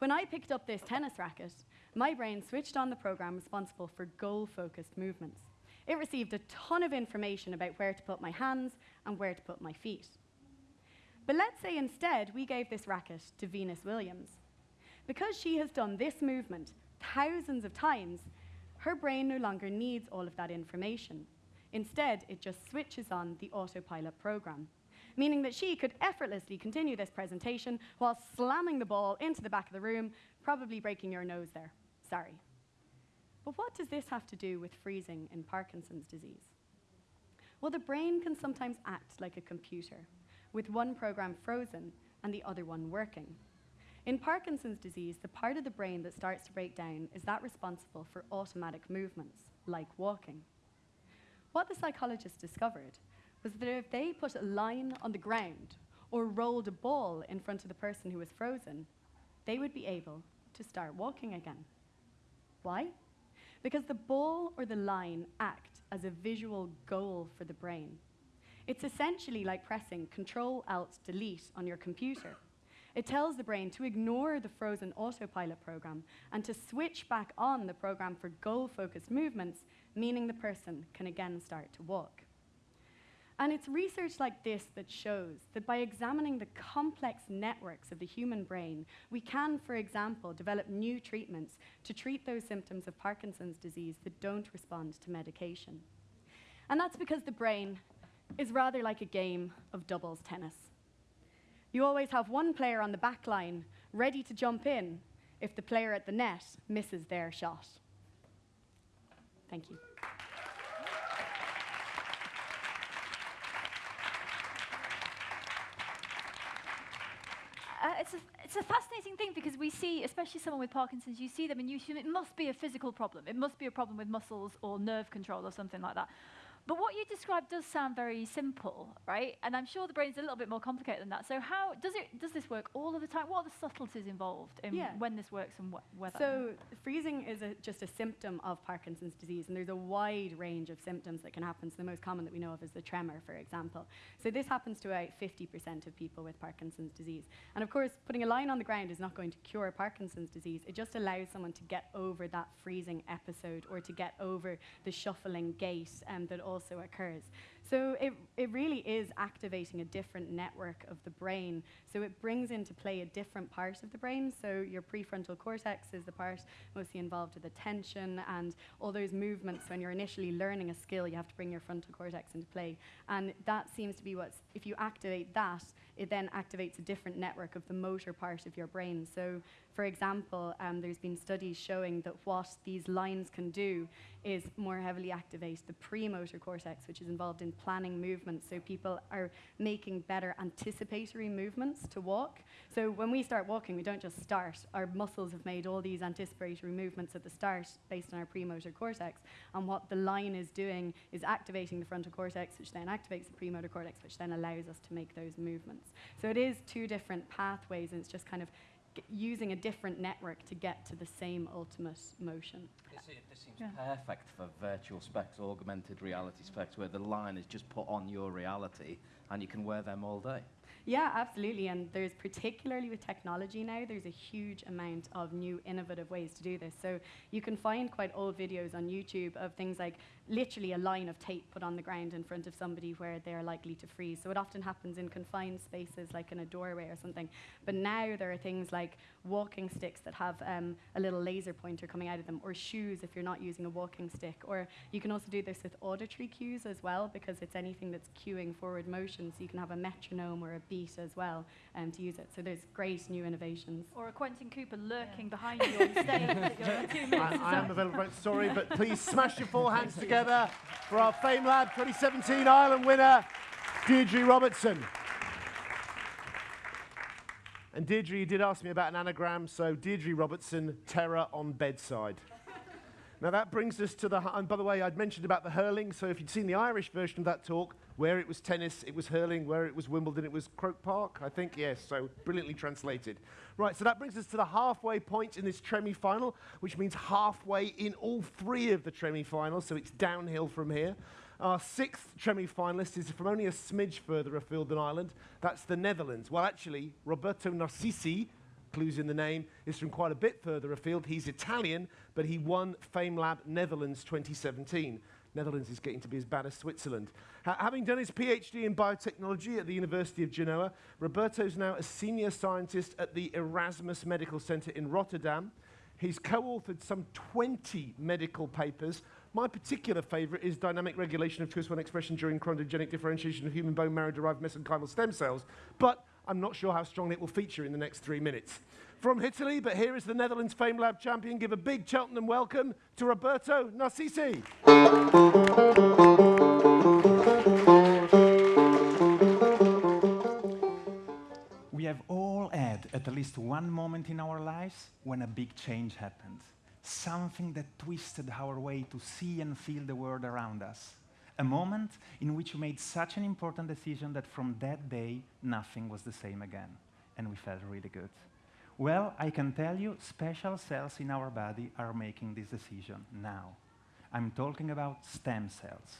When I picked up this tennis racket, my brain switched on the program responsible for goal focused movements. It received a ton of information about where to put my hands and where to put my feet. But let's say instead we gave this racket to Venus Williams. Because she has done this movement thousands of times, her brain no longer needs all of that information. Instead, it just switches on the autopilot program, meaning that she could effortlessly continue this presentation while slamming the ball into the back of the room, probably breaking your nose there. Sorry. But what does this have to do with freezing in Parkinson's disease? Well, the brain can sometimes act like a computer, with one program frozen and the other one working. In Parkinson's disease, the part of the brain that starts to break down is that responsible for automatic movements, like walking. What the psychologists discovered was that if they put a line on the ground or rolled a ball in front of the person who was frozen, they would be able to start walking again. Why? Because the ball or the line act as a visual goal for the brain. It's essentially like pressing Control Alt Delete on your computer. It tells the brain to ignore the frozen autopilot program and to switch back on the program for goal focused movements, meaning the person can again start to walk. And it's research like this that shows that by examining the complex networks of the human brain, we can, for example, develop new treatments to treat those symptoms of Parkinson's disease that don't respond to medication. And that's because the brain is rather like a game of doubles tennis. You always have one player on the back line ready to jump in if the player at the net misses their shot. Thank you. Uh, it's, a, it's a fascinating thing because we see, especially someone with Parkinson's, you see them and you assume it must be a physical problem. It must be a problem with muscles or nerve control or something like that. But what you described does sound very simple, right? And I'm sure the brain's a little bit more complicated than that. So how does it does this work all of the time? What are the subtleties involved in Yeah. when this works and wh- whether? So freezing is a, just a symptom of Parkinson's disease, and there's a wide range of symptoms that can happen. So the most common that we know of is the tremor, for example. So this happens to about 50% of people with Parkinson's disease. And of course, putting a line on the ground is not going to cure Parkinson's disease. It just allows someone to get over that freezing episode or to get over the shuffling gait um, that also occurs. So it, it really is activating a different network of the brain. So it brings into play a different part of the brain. So your prefrontal cortex is the part mostly involved with the attention and all those movements. When you're initially learning a skill, you have to bring your frontal cortex into play. And that seems to be what's, if you activate that, it then activates a different network of the motor part of your brain. So, for example, um, there's been studies showing that what these lines can do is more heavily activate the premotor cortex, which is involved in planning movements. So people are making better anticipatory movements to walk. So when we start walking, we don't just start. Our muscles have made all these anticipatory movements at the start based on our premotor cortex. And what the line is doing is activating the frontal cortex, which then activates the premotor cortex, which then allows us to make those movements. So it is two different pathways, and it's just kind of g- using a different network to get to the same ultimate motion. This, se- this seems Yeah. perfect for virtual specs, augmented reality specs, where the line is just put on your reality and you can wear them all day. Yeah, absolutely. And there's particularly with technology now, there's a huge amount of new innovative ways to do this. So you can find quite old videos on YouTube of things like literally a line of tape put on the ground in front of somebody where they're likely to freeze. So it often happens in confined spaces like in a doorway or something. But now there are things like walking sticks that have um, a little laser pointer coming out of them, or shoes if you're not using a walking stick. Or you can also do this with auditory cues as well, because it's anything that's cueing forward motion. So you can have a metronome or a beat as well um, to use it. So there's great new innovations. or a Quentin Cooper lurking behind you on stage. that you're two minutes I, is I am up. available, right, sorry, but please smash your four hands together for our FameLab 2017 Ireland winner, Deirdre Robertson. And Deirdre, you did ask me about an anagram, so Deirdre Robertson, terror on bedside. Now that brings us to the, and by the way, I'd mentioned about the hurling, so if you'd seen the Irish version of that talk, where it was tennis, it was hurling, where it was Wimbledon, it was Croke Park, I think, yes, so brilliantly translated. Right, so that brings us to the halfway point in this Tremi final, which means halfway in all three of the Tremi finals, so it's downhill from here. Our sixth Tremi finalist is from only a smidge further afield than Ireland. That's the Netherlands. Well, actually, Roberto Narcisi, clues in the name, is from quite a bit further afield. He's Italian, but he won FameLab Netherlands 2017. Netherlands is getting to be as bad as Switzerland. Ha- having done his PhD in biotechnology at the University of Genoa, Roberto is now a senior scientist at the Erasmus Medical Center in Rotterdam. He's co authored some 20 medical papers. My particular favorite is dynamic regulation of Twist1 expression during chondrogenic differentiation of human bone marrow derived mesenchymal stem cells, but I'm not sure how strongly it will feature in the next three minutes. From Italy, but here is the Netherlands Fame Lab champion. Give a big Cheltenham welcome to Roberto Narcisi. We have all had at least one moment in our lives when a big change happened. Something that twisted our way to see and feel the world around us. A moment in which we made such an important decision that from that day, nothing was the same again. And we felt really good. Well, I can tell you, special cells in our body are making this decision now. I'm talking about stem cells.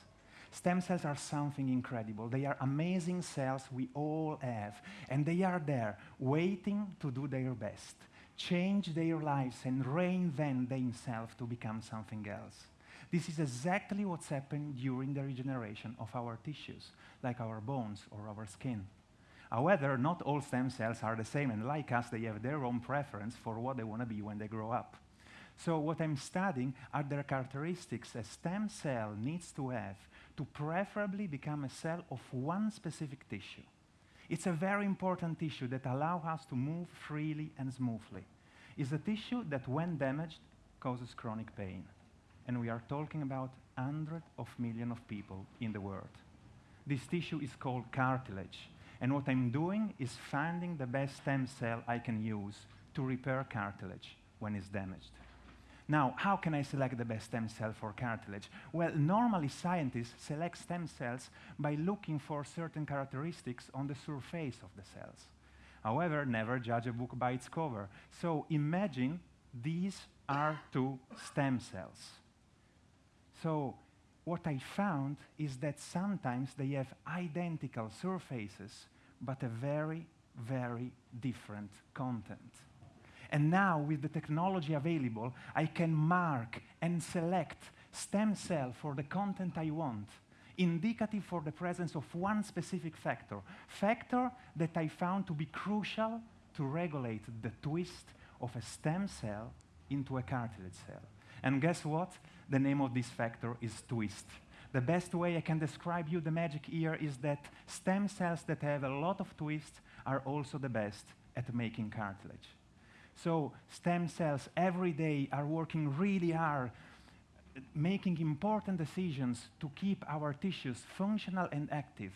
Stem cells are something incredible. They are amazing cells we all have, and they are there waiting to do their best, change their lives, and reinvent themselves to become something else. This is exactly what's happened during the regeneration of our tissues, like our bones or our skin. However, not all stem cells are the same, and like us, they have their own preference for what they want to be when they grow up. So what I'm studying are the characteristics a stem cell needs to have to preferably become a cell of one specific tissue. It's a very important tissue that allows us to move freely and smoothly. It's a tissue that, when damaged, causes chronic pain. And we are talking about hundreds of millions of people in the world. This tissue is called cartilage. And what I'm doing is finding the best stem cell I can use to repair cartilage when it's damaged. Now, how can I select the best stem cell for cartilage? Well, normally scientists select stem cells by looking for certain characteristics on the surface of the cells. However, never judge a book by its cover. So imagine these are two stem cells. So what I found is that sometimes they have identical surfaces, but a very, very different content. And now, with the technology available, I can mark and select stem cell for the content I want, indicative for the presence of one specific factor, factor that I found to be crucial to regulate the twist of a stem cell into a cartilage cell. And guess what? The name of this factor is twist. The best way I can describe you the magic here is that stem cells that have a lot of twist are also the best at making cartilage. So stem cells every day are working really hard, making important decisions to keep our tissues functional and active.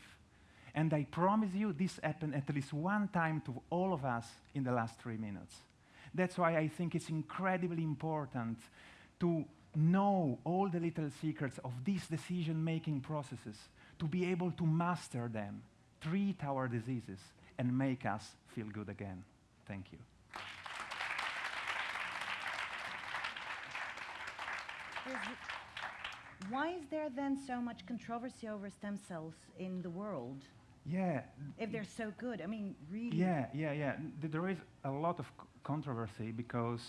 And I promise you this happened at least one time to all of us in the last three minutes. That's why I think it's incredibly important to know all the little secrets of these decision-making processes, to be able to master them, treat our diseases, and make us feel good again. Thank you. Why is there then so much controversy over stem cells in the world? Yeah. If they're so good, I mean, really. Yeah, yeah, yeah. There is a lot of controversy because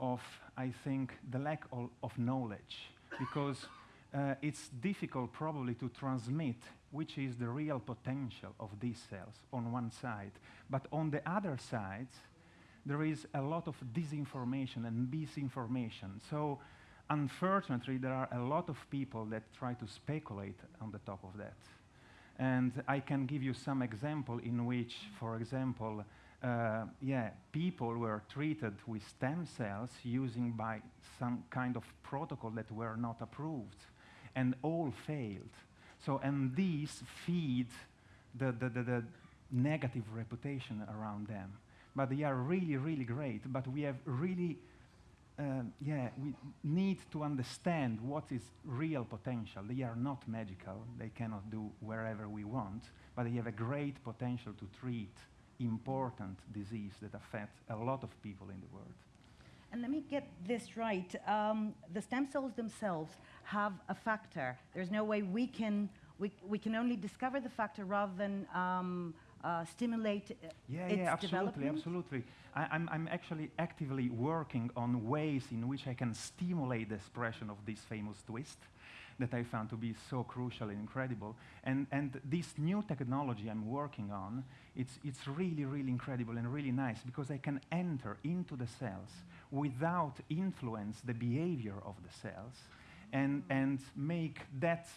of, I think, the lack of, of knowledge. because uh, it's difficult probably to transmit which is the real potential of these cells on one side. But on the other side, there is a lot of disinformation and misinformation. So unfortunately, there are a lot of people that try to speculate on the top of that. And I can give you some example in which, for example, uh, yeah, people were treated with stem cells using by some kind of protocol that were not approved, and all failed. So, and these feed the, the, the, the negative reputation around them. But they are really, really great. But we have really um, yeah, we need to understand what is real potential. They are not magical. They cannot do wherever we want, but they have a great potential to treat important disease that affect a lot of people in the world. And let me get this right. Um, the stem cells themselves have a factor. There's no way we can, we, we can only discover the factor rather than um, uh, stimulate uh, Yeah, its yeah, absolutely, development? absolutely. I, I'm, I'm actually actively working on ways in which I can stimulate the expression of this famous twist that I found to be so crucial and incredible. And, and this new technology I'm working on, it's, it's really, really incredible and really nice because I can enter into the cells without influence the behavior of the cells and, and make that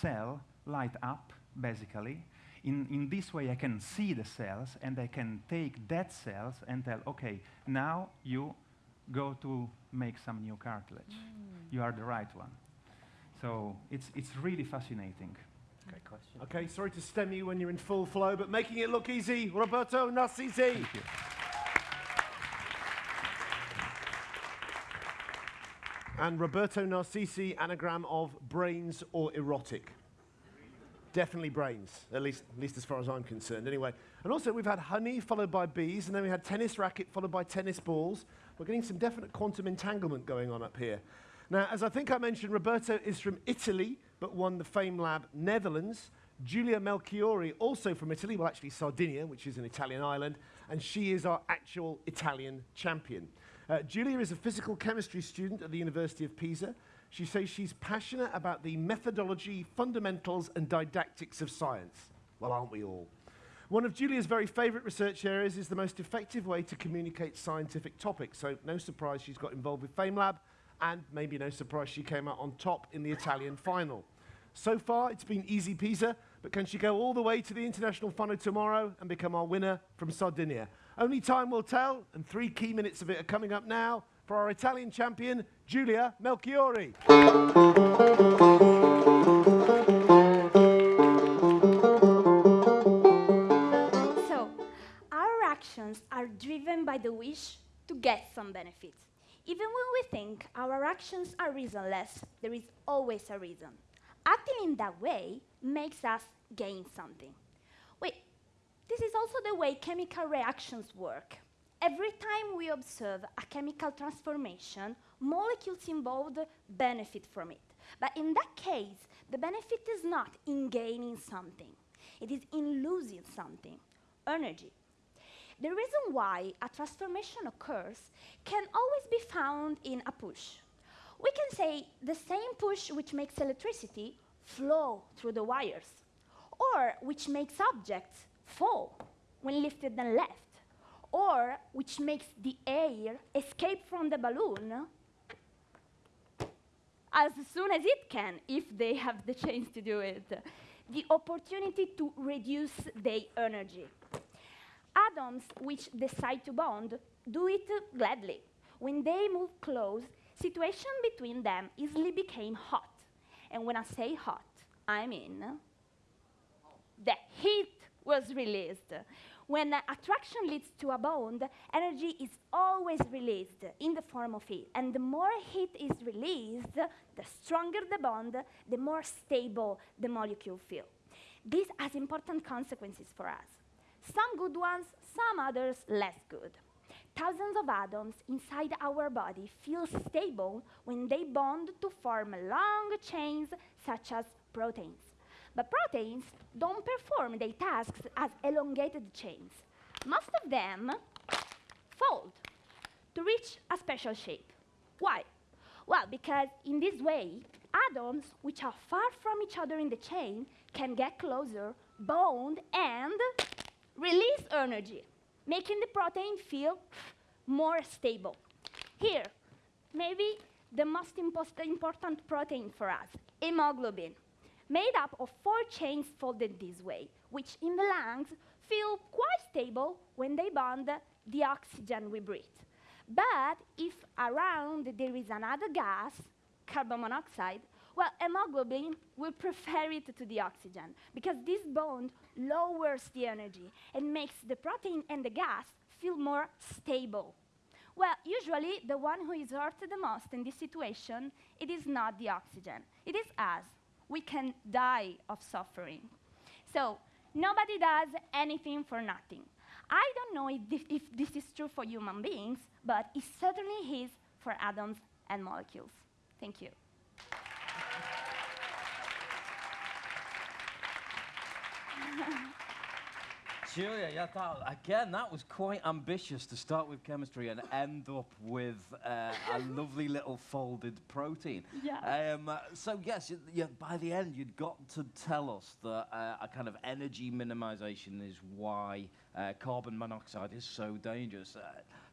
cell light up, basically, in, in this way, I can see the cells and I can take that cells and tell, okay, now you go to make some new cartilage. Mm. You are the right one. So it's, it's really fascinating. Great question. Okay, sorry to stem you when you're in full flow, but making it look easy, Roberto Narcisi. Thank you. And Roberto Narcisi, anagram of brains or erotic. Definitely brains, at least, at least as far as I'm concerned. Anyway, and also we've had honey followed by bees, and then we had tennis racket followed by tennis balls. We're getting some definite quantum entanglement going on up here. Now, as I think I mentioned, Roberto is from Italy, but won the FameLab Netherlands. Giulia Melchiori, also from Italy, well, actually Sardinia, which is an Italian island, and she is our actual Italian champion. Uh, Giulia is a physical chemistry student at the University of Pisa. She says she's passionate about the methodology, fundamentals, and didactics of science. Well, aren't we all? One of Giulia's very favourite research areas is the most effective way to communicate scientific topics. So, no surprise she's got involved with FameLab, and maybe no surprise she came out on top in the Italian final. So far, it's been easy peasy, but can she go all the way to the international final tomorrow and become our winner from Sardinia? Only time will tell, and three key minutes of it are coming up now for our Italian champion, Giulia Melchiori. So, our actions are driven by the wish to get some benefits. Even when we think our actions are reasonless, there is always a reason. Acting in that way makes us gain something. Wait, this is also the way chemical reactions work. Every time we observe a chemical transformation, molecules involved benefit from it. But in that case, the benefit is not in gaining something, it is in losing something energy. The reason why a transformation occurs can always be found in a push. We can say the same push which makes electricity flow through the wires, or which makes objects fall when lifted and left, or which makes the air escape from the balloon as soon as it can, if they have the chance to do it, the opportunity to reduce their energy. Atoms which decide to bond do it gladly. When they move close, situation between them easily became hot. And when I say hot, I mean the heat was released. When attraction leads to a bond, energy is always released in the form of heat. And the more heat is released, the stronger the bond, the more stable the molecule feel. This has important consequences for us. Some good ones, some others less good. Thousands of atoms inside our body feel stable when they bond to form long chains such as proteins. But proteins don't perform their tasks as elongated chains. Most of them fold to reach a special shape. Why? Well, because in this way, atoms which are far from each other in the chain can get closer, bond, and release energy, making the protein feel more stable. Here, maybe the most important protein for us, hemoglobin made up of four chains folded this way, which in the lungs feel quite stable when they bond the oxygen we breathe. But if around there is another gas, carbon monoxide, well, hemoglobin will prefer it to the oxygen because this bond lowers the energy and makes the protein and the gas feel more stable. Well, usually the one who is hurt the most in this situation, it is not the oxygen, it is us we can die of suffering. So nobody does anything for nothing. I don't know if if this is true for human beings, but it certainly is for atoms and molecules. Thank you. Giulia, yeah, that, again, that was quite ambitious to start with chemistry and end up with uh, a lovely little folded protein. Yeah. Um, so, yes, you, by the end, you'd got to tell us that uh, a kind of energy minimization is why uh, carbon monoxide is so dangerous.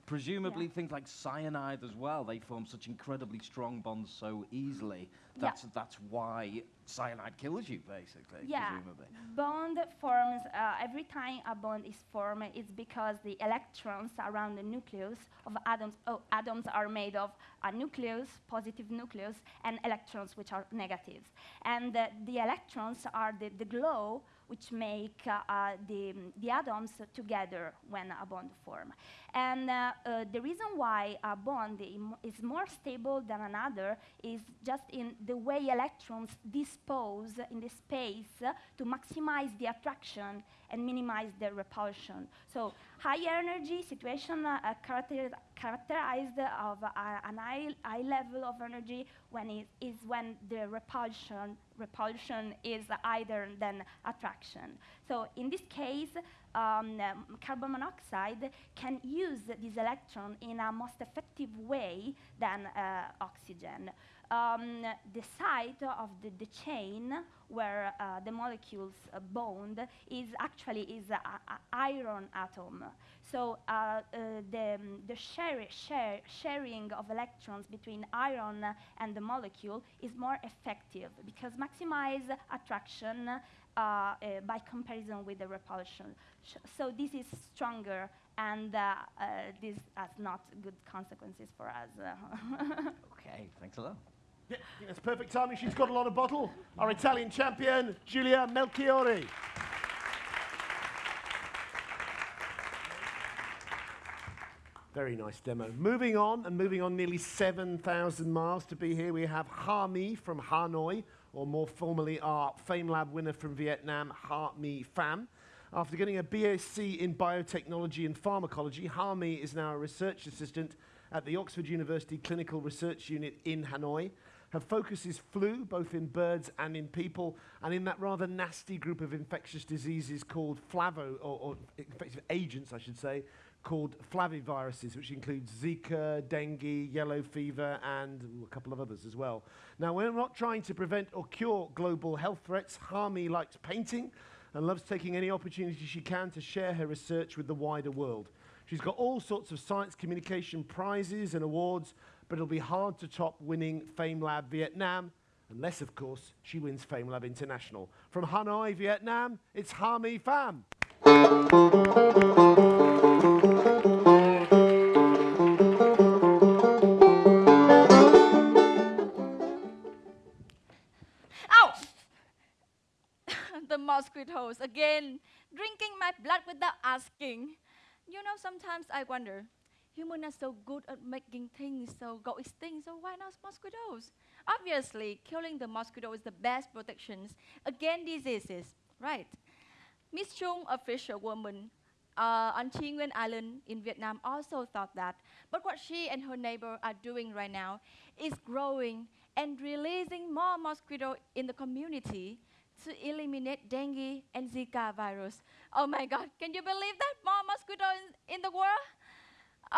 Presumably, Yeah. things like cyanide as well, they form such incredibly strong bonds so easily. That's, that's why cyanide kills you, basically, Yeah. presumably. Bond forms, uh, every time a bond is formed, it's because the electrons around the nucleus of atoms, oh, atoms are made of a nucleus, positive nucleus, and electrons, which are negatives. And uh, the electrons are the, the glow which make uh, uh, the, the atoms together when a bond form. And uh, uh, the reason why a bond is more stable than another is just in the way electrons dispose in the space to maximize the attraction and minimize the repulsion. So high energy situation uh, uh, character- characterized of uh, an high, high level of energy when it is when the repulsion repulsion is higher than attraction. So in this case, um, carbon monoxide can use this electron in a most effective way than uh, oxygen. Um, the site of the, the chain where uh, the molecules uh, bond is actually is a, a iron atom. So uh, uh, the, um, the share, share, sharing of electrons between iron and the molecule is more effective because maximize attraction by comparison with the repulsion. Sh- so this is stronger and uh, uh, this has not good consequences for us. Okay, thanks a lot. Yeah, I that's perfect timing. She's got a lot of bottle. Our Italian champion, Giulia Melchiori. Very nice demo. Moving on, and moving on nearly 7,000 miles to be here, we have Ha Mi from Hanoi, or more formally our FameLab winner from Vietnam, Ha Pham. After getting a BSc in biotechnology and pharmacology, Ha is now a research assistant at the Oxford University Clinical Research Unit in Hanoi. Her focus is flu, both in birds and in people, and in that rather nasty group of infectious diseases called flavo, or, or infectious agents, I should say, called flaviviruses, which includes Zika, dengue, yellow fever, and ooh, a couple of others as well. Now, we're not trying to prevent or cure global health threats. Ha Mi likes painting and loves taking any opportunity she can to share her research with the wider world. She's got all sorts of science communication prizes and awards, but it'll be hard to top winning FameLab Vietnam, unless, of course, she wins FameLab International. From Hanoi, Vietnam, it's Ha Mi Pham. Mosquitoes again, drinking my blood without asking. You know, sometimes I wonder, humans are so good at making things so go extinct, so why not mosquitoes? Obviously, killing the mosquito is the best protection against diseases, right? Miss Chung, a fisherwoman uh, on Nguyen Island in Vietnam, also thought that. But what she and her neighbor are doing right now is growing and releasing more mosquito in the community to eliminate dengue and Zika virus. Oh my God, can you believe that? More mosquito in, in the world?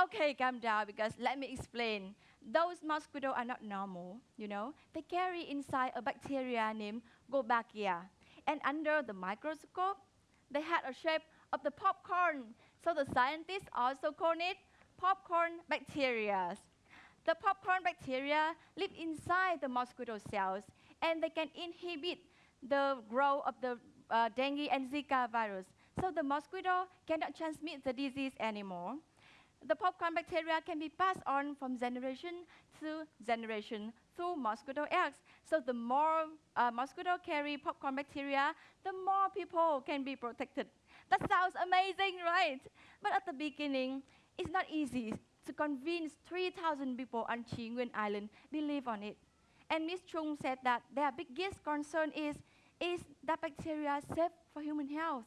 Okay, calm down because let me explain. Those mosquitoes are not normal, you know. They carry inside a bacteria named Wolbachia. And under the microscope, they had a shape of the popcorn. So the scientists also call it popcorn bacteria. The popcorn bacteria live inside the mosquito cells and they can inhibit the growth of the uh, dengue and Zika virus. So the mosquito cannot transmit the disease anymore. The popcorn bacteria can be passed on from generation to generation through mosquito eggs. So the more uh, mosquito carry popcorn bacteria, the more people can be protected. That sounds amazing, right? But at the beginning, it's not easy to convince 3,000 people on Chi Island believe on it. And Ms. Chung said that their biggest concern is, is that bacteria safe for human health?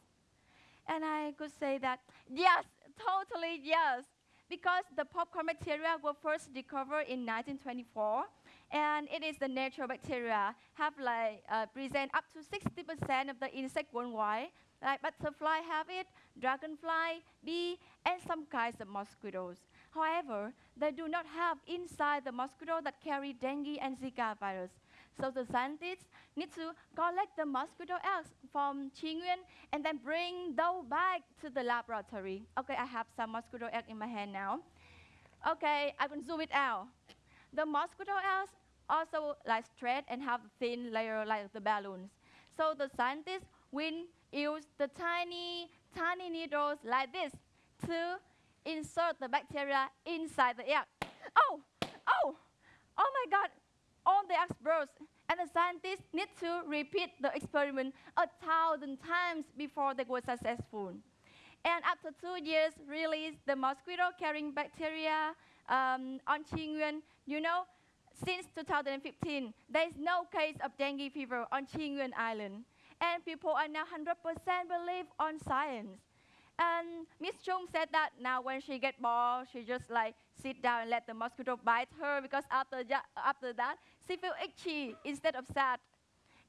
And I could say that, yes, totally yes. Because the popcorn bacteria were first discovered in 1924, and it is the natural bacteria, have like, uh, present up to 60% of the insect worldwide, like butterfly have it, dragonfly, bee, and some kinds of mosquitoes. However, they do not have inside the mosquito that carry dengue and Zika virus. So the scientists need to collect the mosquito eggs from Nguyen and then bring those back to the laboratory. Okay, I have some mosquito egg in my hand now. Okay, I can zoom it out. The mosquito eggs also like straight and have thin layer like the balloons. So the scientists will use the tiny, tiny needles like this to insert the bacteria inside the egg. Oh, oh, oh my God, all the experts. And the scientists need to repeat the experiment a thousand times before they were successful. And after two years, release the mosquito-carrying bacteria um, on Nguyen. You know, since 2015, there is no case of dengue fever on Nguyen Island. And people are now 100% believe on science. And Miss Chung said that now when she get bored, she just like sit down and let the mosquito bite her because after, after that, she feel itchy instead of sad.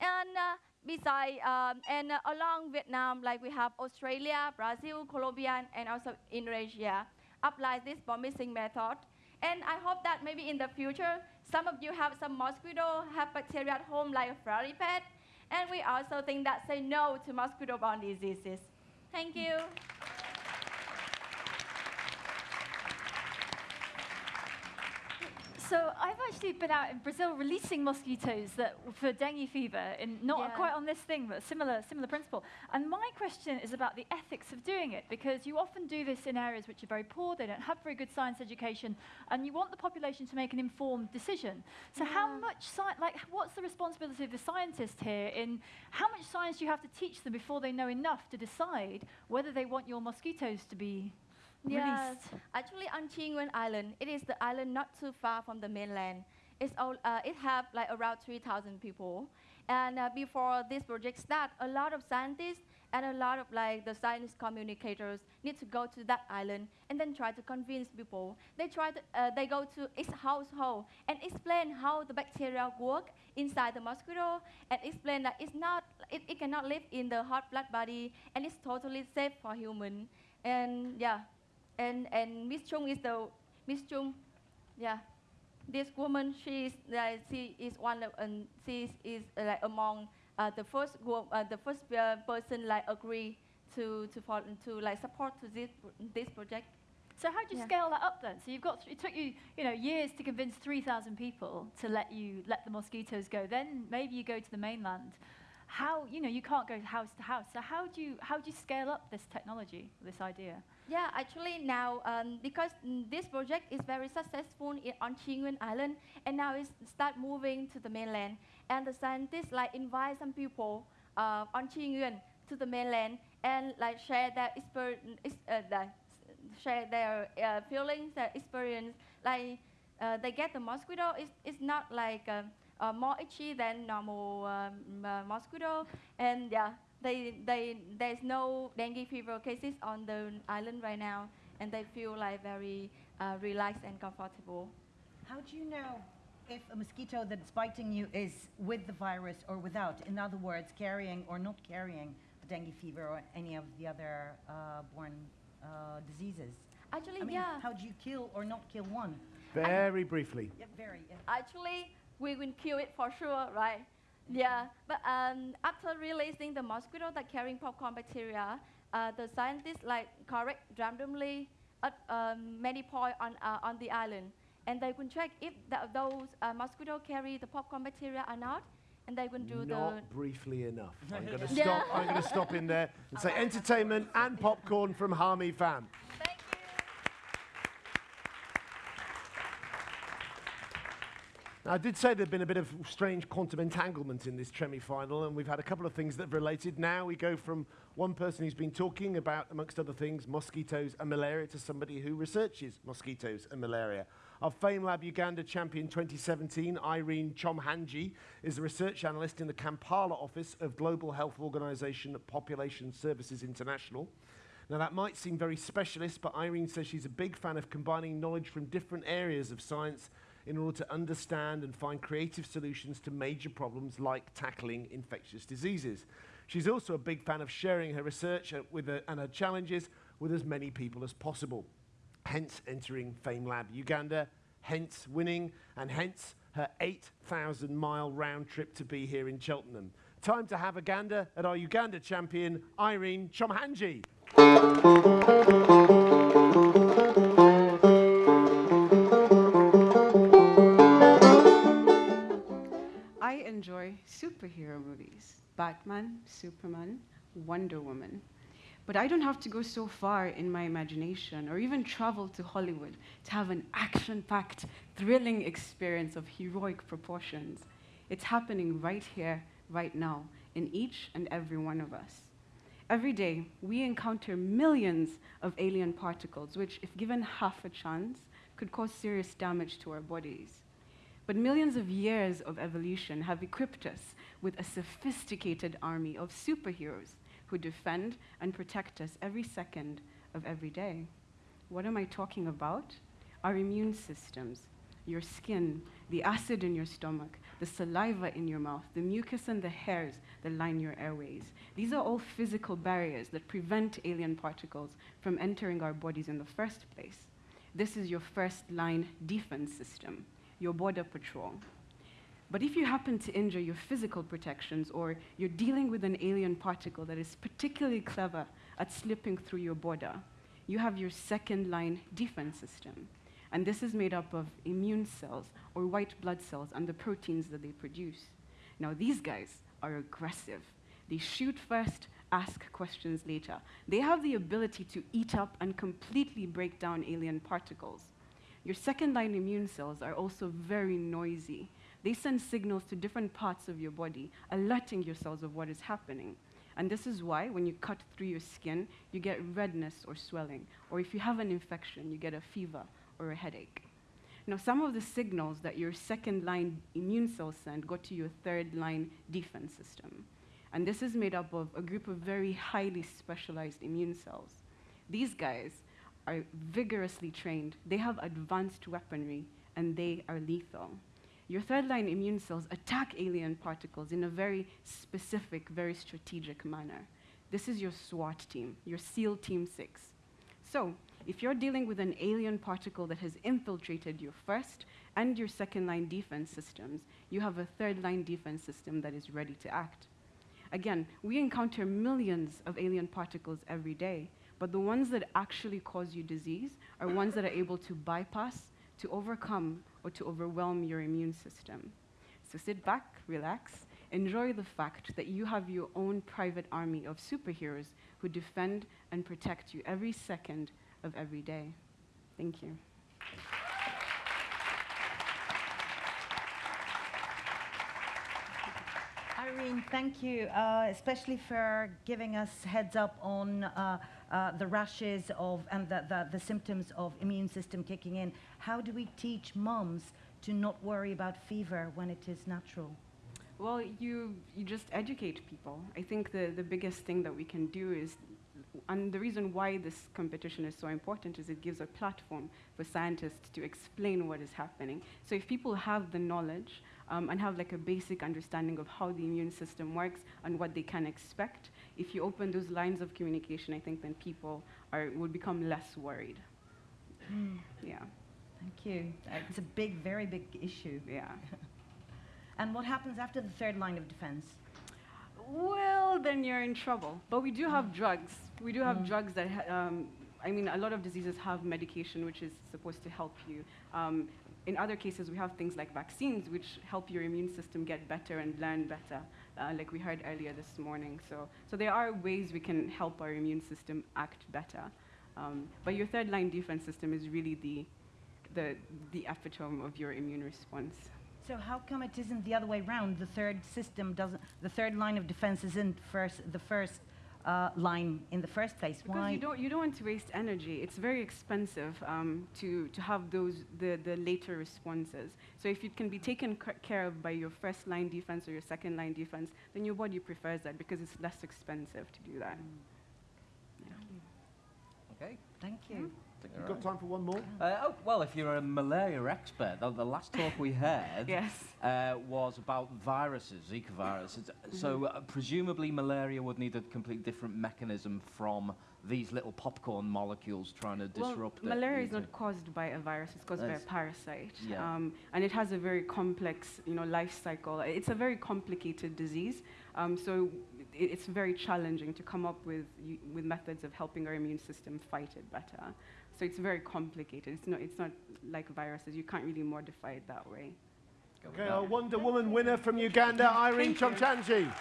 And uh, beside, um, and uh, along Vietnam, like we have Australia, Brazil, Colombia, and also Indonesia, apply this bombing method. And I hope that maybe in the future, some of you have some mosquito, have bacteria at home like a fairy pet. And we also think that say no to mosquito-borne diseases. Thank you. So I've actually been out in Brazil releasing mosquitoes that for dengue fever, in not Yeah. quite on this thing, but similar similar principle. And my question is about the ethics of doing it, because you often do this in areas which are very poor, they don't have very good science education, and you want the population to make an informed decision. So how much science, like, what's the responsibility of the scientist here in how much science do you have to teach them before they know enough to decide whether they want your mosquitoes to be Yes, actually on Tri Nguyen Island, it is the island not too far from the mainland. It's all, uh, it have like around 3,000 people. And uh, before this project start, a lot of scientists and a lot of like the science communicators need to go to that island and then try to convince people. They try to, uh, they go to each household and explain how the bacteria work inside the mosquito and explain that it's not, it, it cannot live in the hot blood body and it's totally safe for human. And yeah, and and Miss Chung is the Miss Chung, yeah. This woman, she is uh, she is one of um, she is, is uh, like among uh, the first uh, the first person like agree to to follow, to like support to this this project. So how do you Yeah. scale that up then? So you've got it took you you know years to convince 3,000 people to let you let the mosquitoes go. Then maybe you go to the mainland. How you know you can't go house to house. So how do you how do you scale up this technology, this idea? Yeah, actually now um, because this project is very successful on Tri Nguyen Island, and now it's start moving to the mainland, and the scientists like invite some people uh, on Tri Nguyen to the mainland and like share their exper- ex- uh, the- share their uh, feelings, their experience. Like uh, they get the mosquito, it's, it's not like uh, uh, more itchy than normal um, uh, mosquito, and yeah, they, they, there's no dengue fever cases on the island right now, and they feel like very uh, relaxed and comfortable. How do you know if a mosquito that's biting you is with the virus or without? In other words, carrying or not carrying the dengue fever or any of the other uh, born uh, diseases? Actually, I mean, yeah. how do you kill or not kill one? Very briefly. Yeah, very. Yeah. Actually, we will kill it for sure, right? Yeah, but um, after releasing the mosquito that carrying popcorn bacteria, uh, the scientists like correct randomly at um, many points on, uh, on the island, and they can check if the, those uh, mosquito carry the popcorn bacteria or not, and they can do the Not briefly enough. I'm going to stop. I'm going to stop in there and say entertainment and popcorn from Ha Mi Pham. Now, I did say there'd been a bit of strange quantum entanglement in this Tremi final, and we've had a couple of things that have related. Now we go from one person who's been talking about, amongst other things, mosquitoes and malaria to somebody who researches mosquitoes and malaria. Our FameLab Uganda champion 2017, Irene Kyomuhangi, is a research analyst in the Kampala office of Global Health Organization Population Services International. Now, that might seem very specialist, but Irene says she's a big fan of combining knowledge from different areas of science in order to understand and find creative solutions to major problems like tackling infectious diseases. She's also a big fan of sharing her research uh, with and her challenges with as many people as possible. Hence entering FameLab Uganda, hence winning, and hence her 8,000 mile round trip to be here in Cheltenham. Time to have a gander at our Uganda champion, Irene Kyomuhangi. Enjoy superhero movies Batman, Superman, Wonder Woman. But I don't have to go so far in my imagination or even travel to Hollywood to have an action packed, thrilling experience of heroic proportions. It's happening right here, right now, in each and every one of us. Every day, we encounter millions of alien particles, which, if given half a chance, could cause serious damage to our bodies. But millions of years of evolution have equipped us with a sophisticated army of superheroes who defend and protect us every second of every day. What am I talking about? Our immune systems, your skin, the acid in your stomach, the saliva in your mouth, the mucus and the hairs that line your airways. These are all physical barriers that prevent alien particles from entering our bodies in the first place. This is your first line defense system, your border patrol. But if you happen to injure your physical protections or you're dealing with an alien particle that is particularly clever at slipping through your border, you have your second line defense system. And this is made up of immune cells or white blood cells and the proteins that they produce. Now, these guys are aggressive. They shoot first, ask questions later. They have the ability to eat up and completely break down alien particles. Your second line immune cells are also very noisy. They send signals to different parts of your body, alerting your cells of what is happening. And this is why when you cut through your skin, you get redness or swelling. Or if you have an infection, you get a fever or a headache. Now, some of the signals that your second line immune cells send go to your third line defense system. And this is made up of a group of very highly specialized immune cells. These guys are vigorously trained, they have advanced weaponry, and they are lethal. Your third line immune cells attack alien particles in a very specific, very strategic manner. This is your SWAT team, your SEAL Team 6. So, if you're dealing with an alien particle that has infiltrated your first and your second line defense systems, you have a third line defense system that is ready to act. Again, we encounter millions of alien particles every day, but the ones that actually cause you disease are ones that are able to bypass, to overcome, or to overwhelm your immune system. So sit back, relax, enjoy the fact that you have your own private army of superheroes who defend and protect you every second of every day. Thank you. Irene, thank you, uh, especially for giving us heads up on uh, uh, the rashes of and the, the, the, symptoms of immune system kicking in. How do we teach moms to not worry about fever when it is natural? Well, you, you just educate people. I think the, the biggest thing that we can do is and the reason why this competition is so important is it gives a platform for scientists to explain what is happening. So if people have the knowledge um, and have like a basic understanding of how the immune system works and what they can expect, if you open those lines of communication, I think then people are, will become less worried. Mm. Yeah. Thank you. It's a big, very big issue. Yeah. and what happens after the third line of defense? Well, then you're in trouble. But we do have drugs. We do have mm. drugs that, um, I mean, a lot of diseases have medication which is supposed to help you. Um, in other cases, we have things like vaccines which help your immune system get better and learn better, uh, like we heard earlier this morning. So, so there are ways we can help our immune system act better. Um, but your third line defense system is really the, the, the epitome of your immune response. So how come it isn't the other way around? The third system doesn't, the third line of defense isn't first, the first uh, line in the first place. Because Why? you don't, you don't want to waste energy. It's very expensive um, to, to have those, the, the later responses. So if it can be taken care of by your first line defense or your second line defense, then your body prefers that because it's less expensive to do that. Mm. Yeah. Okay. Thank you. You've got time for one more? Uh, oh, well, if you're a malaria expert, the, the last talk we heard yes. uh, was about viruses, Zika virus. Mm-hmm. So uh, presumably malaria would need a completely different mechanism from these little popcorn molecules trying to disrupt well, malaria is not caused by a virus, it's caused That's by a parasite. Yeah. Um, and it has a very complex you know, life cycle. It's a very complicated disease. Um, so it's very challenging to come up with, with methods of helping our immune system fight it better. So it's very complicated. It's not, it's not like viruses. You can't really modify it that way. Okay, our Wonder Woman winner from Uganda, Irene Kyomuhangi.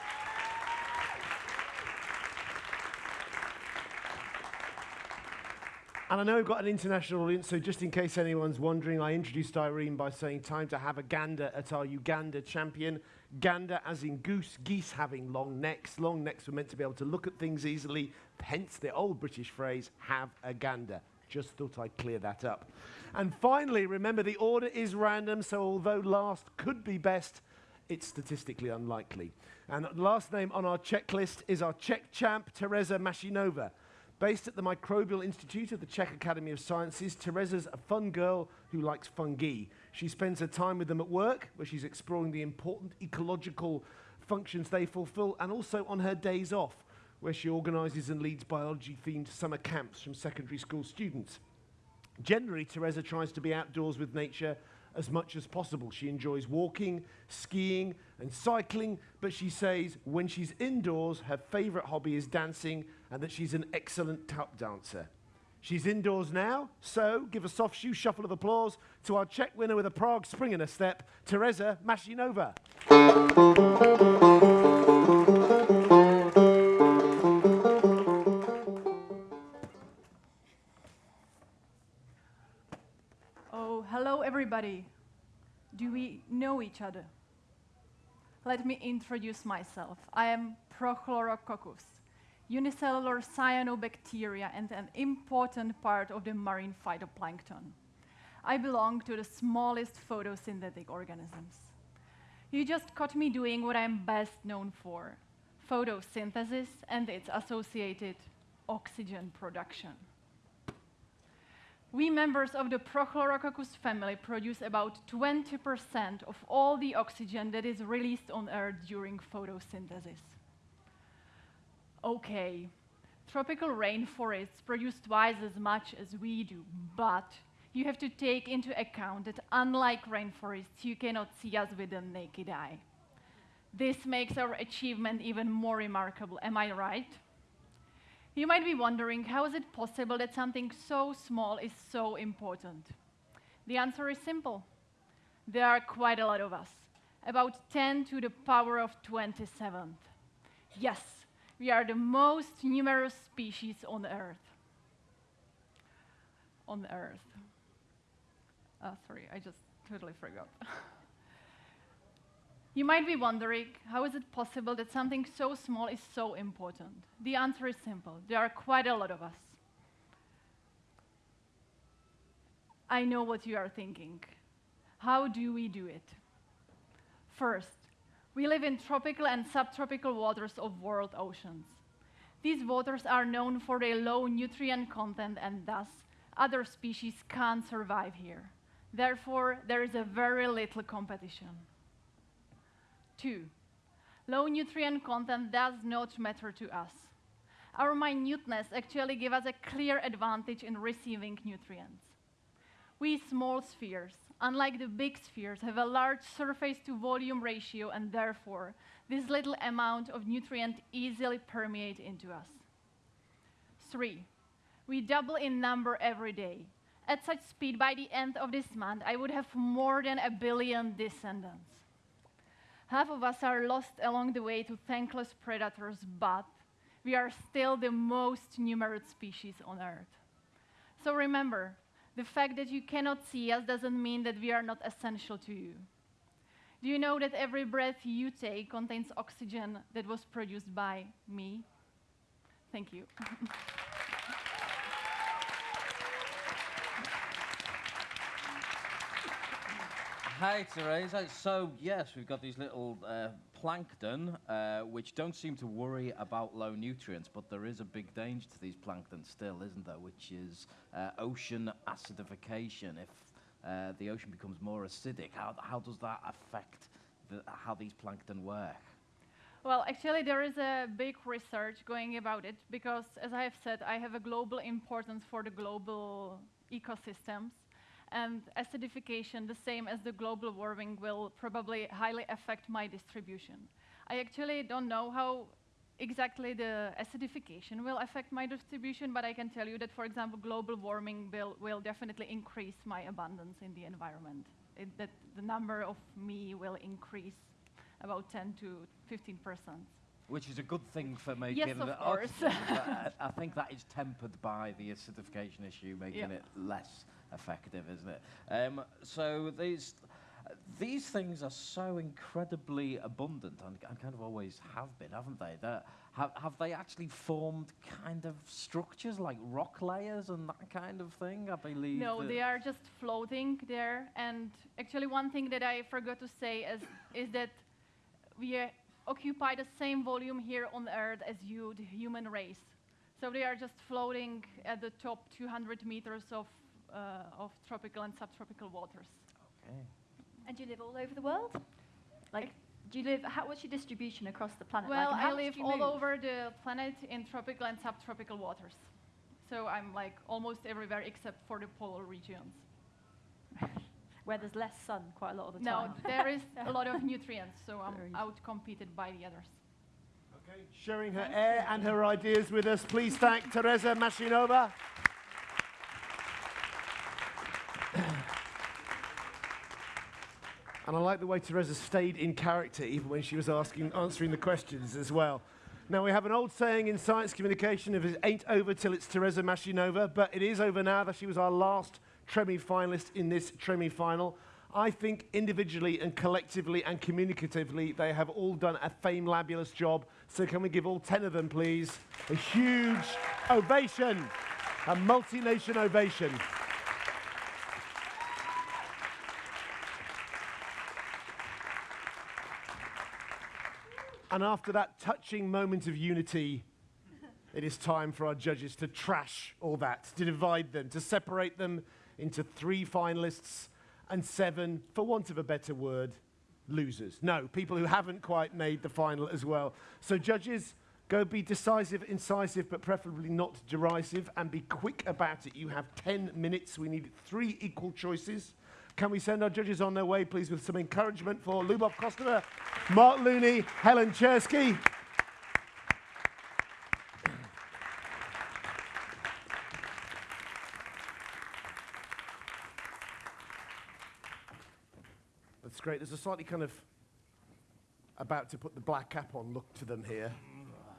And I know we've got an international audience, so just in case anyone's wondering, I introduced Irene by saying time to have a gander at our Uganda champion. Gander as in goose, geese having long necks. Long necks were meant to be able to look at things easily, hence the old British phrase, have a gander. Just thought I'd clear that up. And finally, remember the order is random, so although last could be best, it's statistically unlikely. And last name on our checklist is our Czech champ, Teresa Mashinova. Based at the Microbial Institute of the Czech Academy of Sciences, Teresa's a fun girl who likes fungi. She spends her time with them at work, where she's exploring the important ecological functions they fulfill, and also on her days off, where she organises and leads biology-themed summer camps from secondary school students. Generally, Teresa tries to be outdoors with nature as much as possible. She enjoys walking, skiing, and cycling, but she says when she's indoors, her favourite hobby is dancing and that she's an excellent tap dancer. She's indoors now, so give a soft shoe shuffle of applause to our Czech winner with a Prague spring in her step, Teresa Mashinova. Everybody. Do we know each other? let me introduce myself. I am Prochlorococcus, unicellular cyanobacteria and an important part of the marine phytoplankton. I belong to the smallest photosynthetic organisms. You just caught me doing what I'm best known for, photosynthesis and its associated oxygen production. We members of the Prochlorococcus family produce about 20% of all the oxygen that is released on Earth during photosynthesis. Okay, tropical rainforests produce twice as much as we do, but you have to take into account that unlike rainforests, you cannot see us with the naked eye. This makes our achievement even more remarkable, am I right? You might be wondering, how is it possible that something so small is so important? The answer is simple. There are quite a lot of us, about 10 to the power of 27th. Yes, we are the most numerous species on Earth. On Earth. Oh, sorry, I just totally forgot. You might be wondering, how is it possible that something so small is so important? The answer is simple. There are quite a lot of us. I know what you are thinking. How do we do it? First, we live in tropical and subtropical waters of world oceans. These waters are known for their low nutrient content and thus other species can't survive here. Therefore, there is a very little competition. Two, low nutrient content does not matter to us. Our minuteness actually gives us a clear advantage in receiving nutrients. We small spheres, unlike the big spheres, have a large surface to volume ratio and therefore this little amount of nutrient easily permeate into us. Three, we double in number every day. At such speed, by the end of this month, I would have more than a billion descendants. Half of us are lost along the way to thankless predators, but we are still the most numerous species on Earth. So remember, the fact that you cannot see us doesn't mean that we are not essential to you. Do you know that every breath you take contains oxygen that was produced by me? Thank you. Hi, Teresa. So, yes, we've got these little uh, plankton, uh, which don't seem to worry about low nutrients, but there is a big danger to these plankton still, isn't there? Which is uh, ocean acidification. If uh, the ocean becomes more acidic, how, how does that affect the, how these plankton work? Well, actually, there is a big research going about it because, as I have said, I have a global importance for the global ecosystems. And acidification, the same as the global warming, will probably highly affect my distribution. I actually don't know how exactly the acidification will affect my distribution, but I can tell you that, for example, global warming will, will definitely increase my abundance in the environment. It, that the number of me will increase about 10 to 15 percent. Which is a good thing for making yes, of course. I, I, think that is tempered by the acidification issue, making Yep. it less effective, isn't it? Um, so these these things are so incredibly abundant and, and kind of always have been, haven't they? That have, have they actually formed kind of structures like rock layers and that kind of thing? I believe. No, they are just floating there. And actually, one thing that I forgot to say is, is that we uh, occupy the same volume here on Earth as you, the human race. So they are just floating at the top 200 meters of, Uh, of tropical and subtropical waters. Okay. And you live all over the world? Like, do you live, how, what's your distribution across the planet? Well, like, I live all move? over the planet in tropical and subtropical waters. So I'm like almost everywhere except for the polar regions. Where there's less sun quite a lot of the time. No, time. there is a lot of nutrients, so I'm outcompeted by the others. Okay, sharing her air and her ideas with us. Please thank Teresa Mashinova. And I like the way Teresa stayed in character even when she was asking, answering the questions as well. Now, we have an old saying in science communication if it ain't over till it's Teresa Mashinova, but it is over now that she was our last Tremi finalist in this Tremi final. I think individually and collectively and communicatively, they have all done a famelabulous job. So can we give all 10 of them, please, a huge ovation, a multi-nation ovation. And after that touching moment of unity, it is time for our judges to trash all that, to divide them, to separate them into three finalists and seven, for want of a better word, losers. No, people who haven't quite made the final as well. So, judges, go be decisive, incisive, but preferably not derisive, and be quick about it. You have 10 minutes. We need three equal choices. Can we send our judges on their way, please, with some encouragement for Lubov Kostova, Mark Lewney, Helen Czerski? That's great. There's a slightly kind of about to put the black cap on look to them here.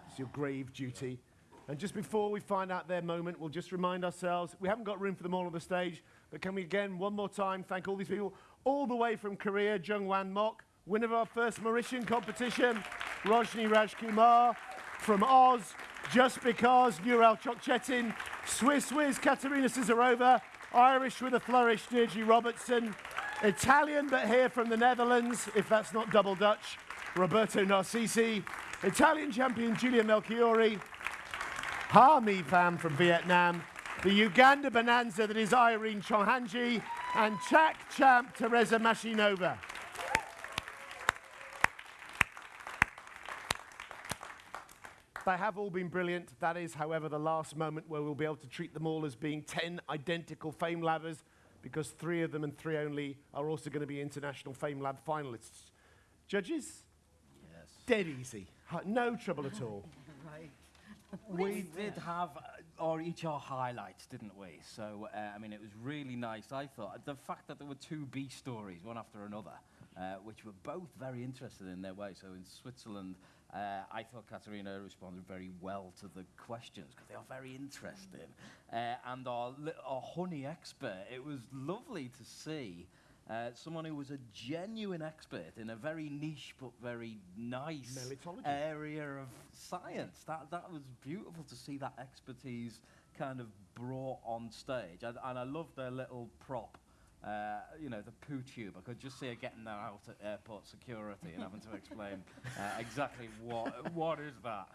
It's your grave duty. And just before we find out their moment, we'll just remind ourselves we haven't got room for them all on the stage, but can we again, one more time, thank all these people, all the way from Korea, Jungwan Mok, winner of our first Mauritian competition, Roshni Rajkumar, from Oz, Just Because, Nural Cokcetin, Swiss Wiz, Katerina Sizarova, Irish with a flourish, Deirdre Robertson, Italian but here from the Netherlands, if that's not double Dutch, Roberto Narcisi, Italian champion Giulia Melchiori, Ha Mi Pham from Vietnam, the Uganda Bonanza that is Irene Kyomuhangi, and Czech champ Teresa Mashinova. They have all been brilliant. That is, however, the last moment where we'll be able to treat them all as being 10 identical Fame Labbers because three of them and three only are also going to be International Fame Lab finalists. Judges? Yes. Dead easy. No trouble at all. We did have uh, our HR highlights, didn't we? So uh, I mean, it was really nice. I thought the fact that there were two B stories, one after another, uh, which were both very interested in their way. So in Switzerland, uh, I thought Katerina responded very well to the questions because they are very interesting. Uh, and our, our honey expert, it was lovely to see. Uh, someone who was a genuine expert in a very niche but very nice area of science. That, that was beautiful to see that expertise kind of brought on stage. And, and I love their little prop, uh, you know, the poo tube. I could just see her getting that out at airport security and having to explain uh, exactly what, what is that.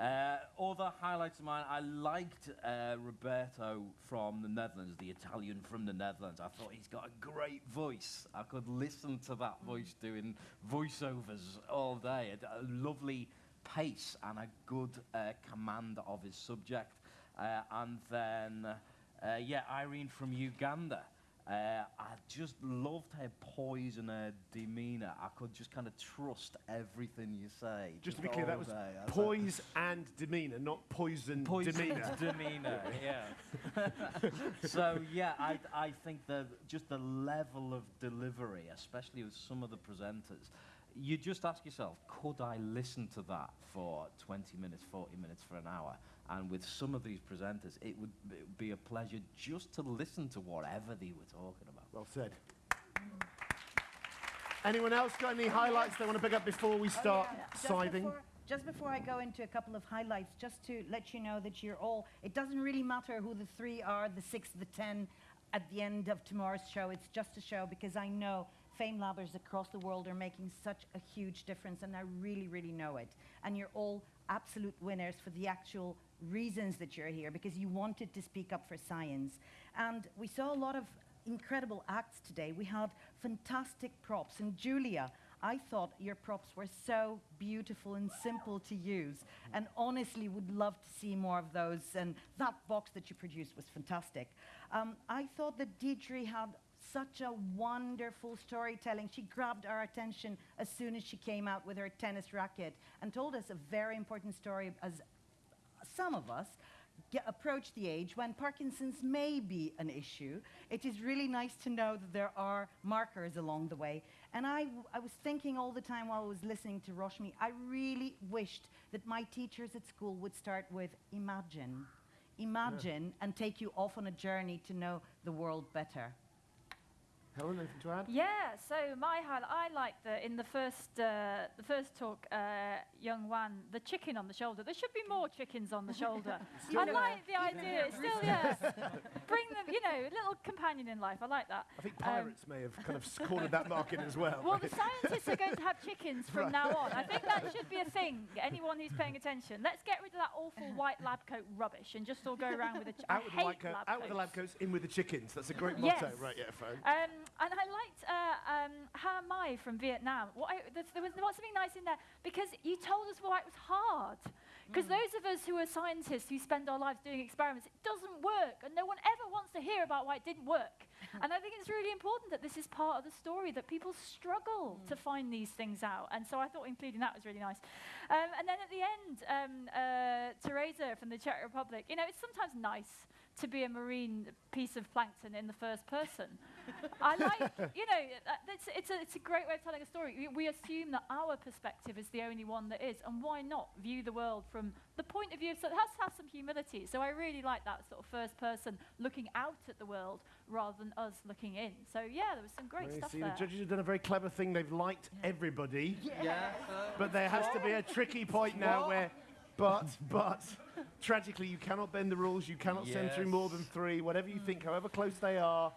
Uh, other highlights of mine, I liked uh, Roberto from the Netherlands, the Italian from the Netherlands. I thought he's got a great voice. I could listen to that voice doing voiceovers all day. A, a lovely pace and a good uh, command of his subject. Uh, and then, uh, yeah, Irene from Uganda. Uh, I just loved her poise and her demeanour. I could just kind of trust everything you say. Just to be clear, that was day. Poise and demeanour, not poison Poison demeanour. demeanour, yeah. so yeah, I I think that just the level of delivery, especially with some of the presenters, you just ask yourself, could I listen to that for 20 minutes, 40 minutes, for an hour? And with some of these presenters, it would b- be a pleasure just to listen to whatever they were talking about. Well said. Anyone else got any highlights they want to pick up before we oh, start Just scything? before, just before I go into a couple of highlights, just to let you know that you're all, it doesn't really matter who the three are, the six, the ten, at the end of tomorrow's show. It's just a show because I know Fame Labbers across the world are making such a huge difference, and I really, really know it. And you're all absolute winners for the actual reasons that you're here because you wanted to speak up for science. And we saw a lot of incredible acts today. We had fantastic props. And Giulia, I thought your props were so beautiful and simple to use. And honestly, would love to see more of those. And that box that you produced was fantastic. Um, I thought that Deirdre had such a wonderful storytelling. She grabbed our attention as soon as she came out with her tennis racket and told us a very important story as some of us get, approach the age when Parkinson's may be an issue, it is really nice to know that there are markers along the way. And I, w- I was thinking all the time while I was listening to Roshni, I really wished that my teachers at school would start with imagine. Imagine and take you off on a journey to know the world better. Helen, anything to add? Yeah, so my highlight, I like the in the first uh, the first talk, uh, Jungwan, the chicken on the shoulder. There should be more chickens on the shoulder. I like the idea. It's Still, yeah. Bring them, you know, a little companion in life. I like that. I think Um, pirates may have kind of cornered that market as well. Well, the scientists are going to have chickens from now on. I think that should be a thing. Anyone who's paying attention, let's get rid of that awful white lab coat rubbish and just all go around with a. Ch- I out with the white coat, out with the lab coats. in with the chickens. That's a great motto. Yes. Right, yeah. Um, and I liked uh, um, Ha Mai from Vietnam. I, there, was something nice in there because you told us why it was hard. Because those of us who are scientists who spend our lives doing experiments, it doesn't work, and no one ever wants to hear about why it didn't work. and I think it's really important that this is part of the story that people struggle to find these things out. And so I thought including that was really nice. Um, and then at the end, um, uh, Teresa from the Czech Republic. You know, it's sometimes nice to be a marine piece of plankton in the first person. I like, you know, uh, it's, it's, a, it's a great way of telling a story. We, we assume that our perspective is the only one that is, and why not view the world from the point of view of, so it has to have some humility. So I really like that sort of first person looking out at the world rather than us looking in. So yeah, there was some great Well, stuff see, there. the judges have done a very clever thing. They've liked everybody. Yeah. But there has to be a tricky point now What? where, but, but, tragically, you cannot bend the rules. You cannot send through more than three. Whatever you think, however close they are,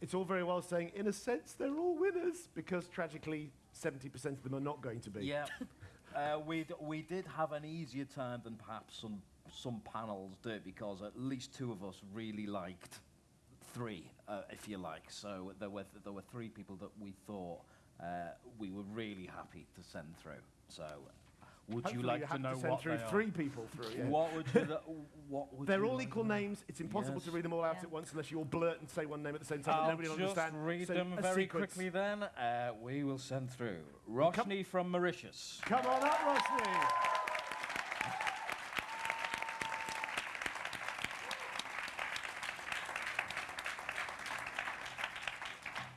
it's all very well saying, in a sense, they're all winners because tragically, 70% of them are not going to be. Yeah. uh, we we did have an easier time than perhaps some some panels did because at least two of us really liked three, uh, if you like. So there were there were three people that we thought uh, we were really happy to send through. So. Would Hopefully you like you to have know to send what through they are? three people through, yeah. What would you? th- what would They're you all like equal to names. It's impossible to read them all out at once unless you all blurt and say one name at the same time. I'll nobody will just understand. read So them very sequence. quickly then. Uh, we will send through. Roshni from Mauritius. Come on up, Roshni.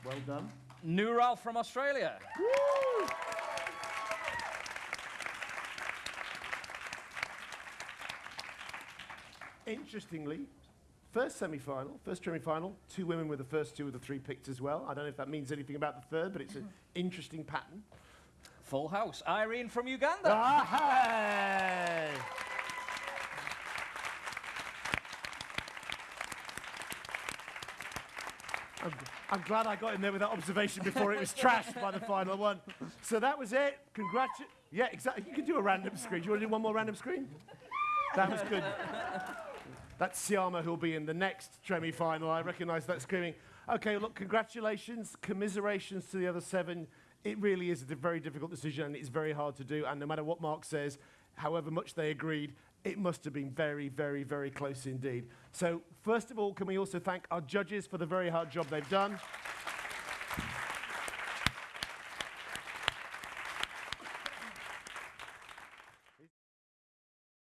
Well done. Nural from Australia. Interestingly, first semi-final, first semi-final, two women were the first two of the three picked as well. I don't know if that means anything about the third, but it's an interesting pattern. Full house. Irene from Uganda. Ah, hey! I'm, I'm glad I got in there with that observation before it was trashed by the final one. So that was it. Congratu- Yeah, exactly. You can do a random screen. Do you want to do one more random screen? That was good. That's Siama who'll be in the next Tremi final. I recognise that screaming. Okay, look, congratulations, commiserations to the other seven. It really is a very difficult decision and it's very hard to do. And no matter what Mark says, however much they agreed, it must have been very, very, very close indeed. So, first of all, can we also thank our judges for the very hard job they've done?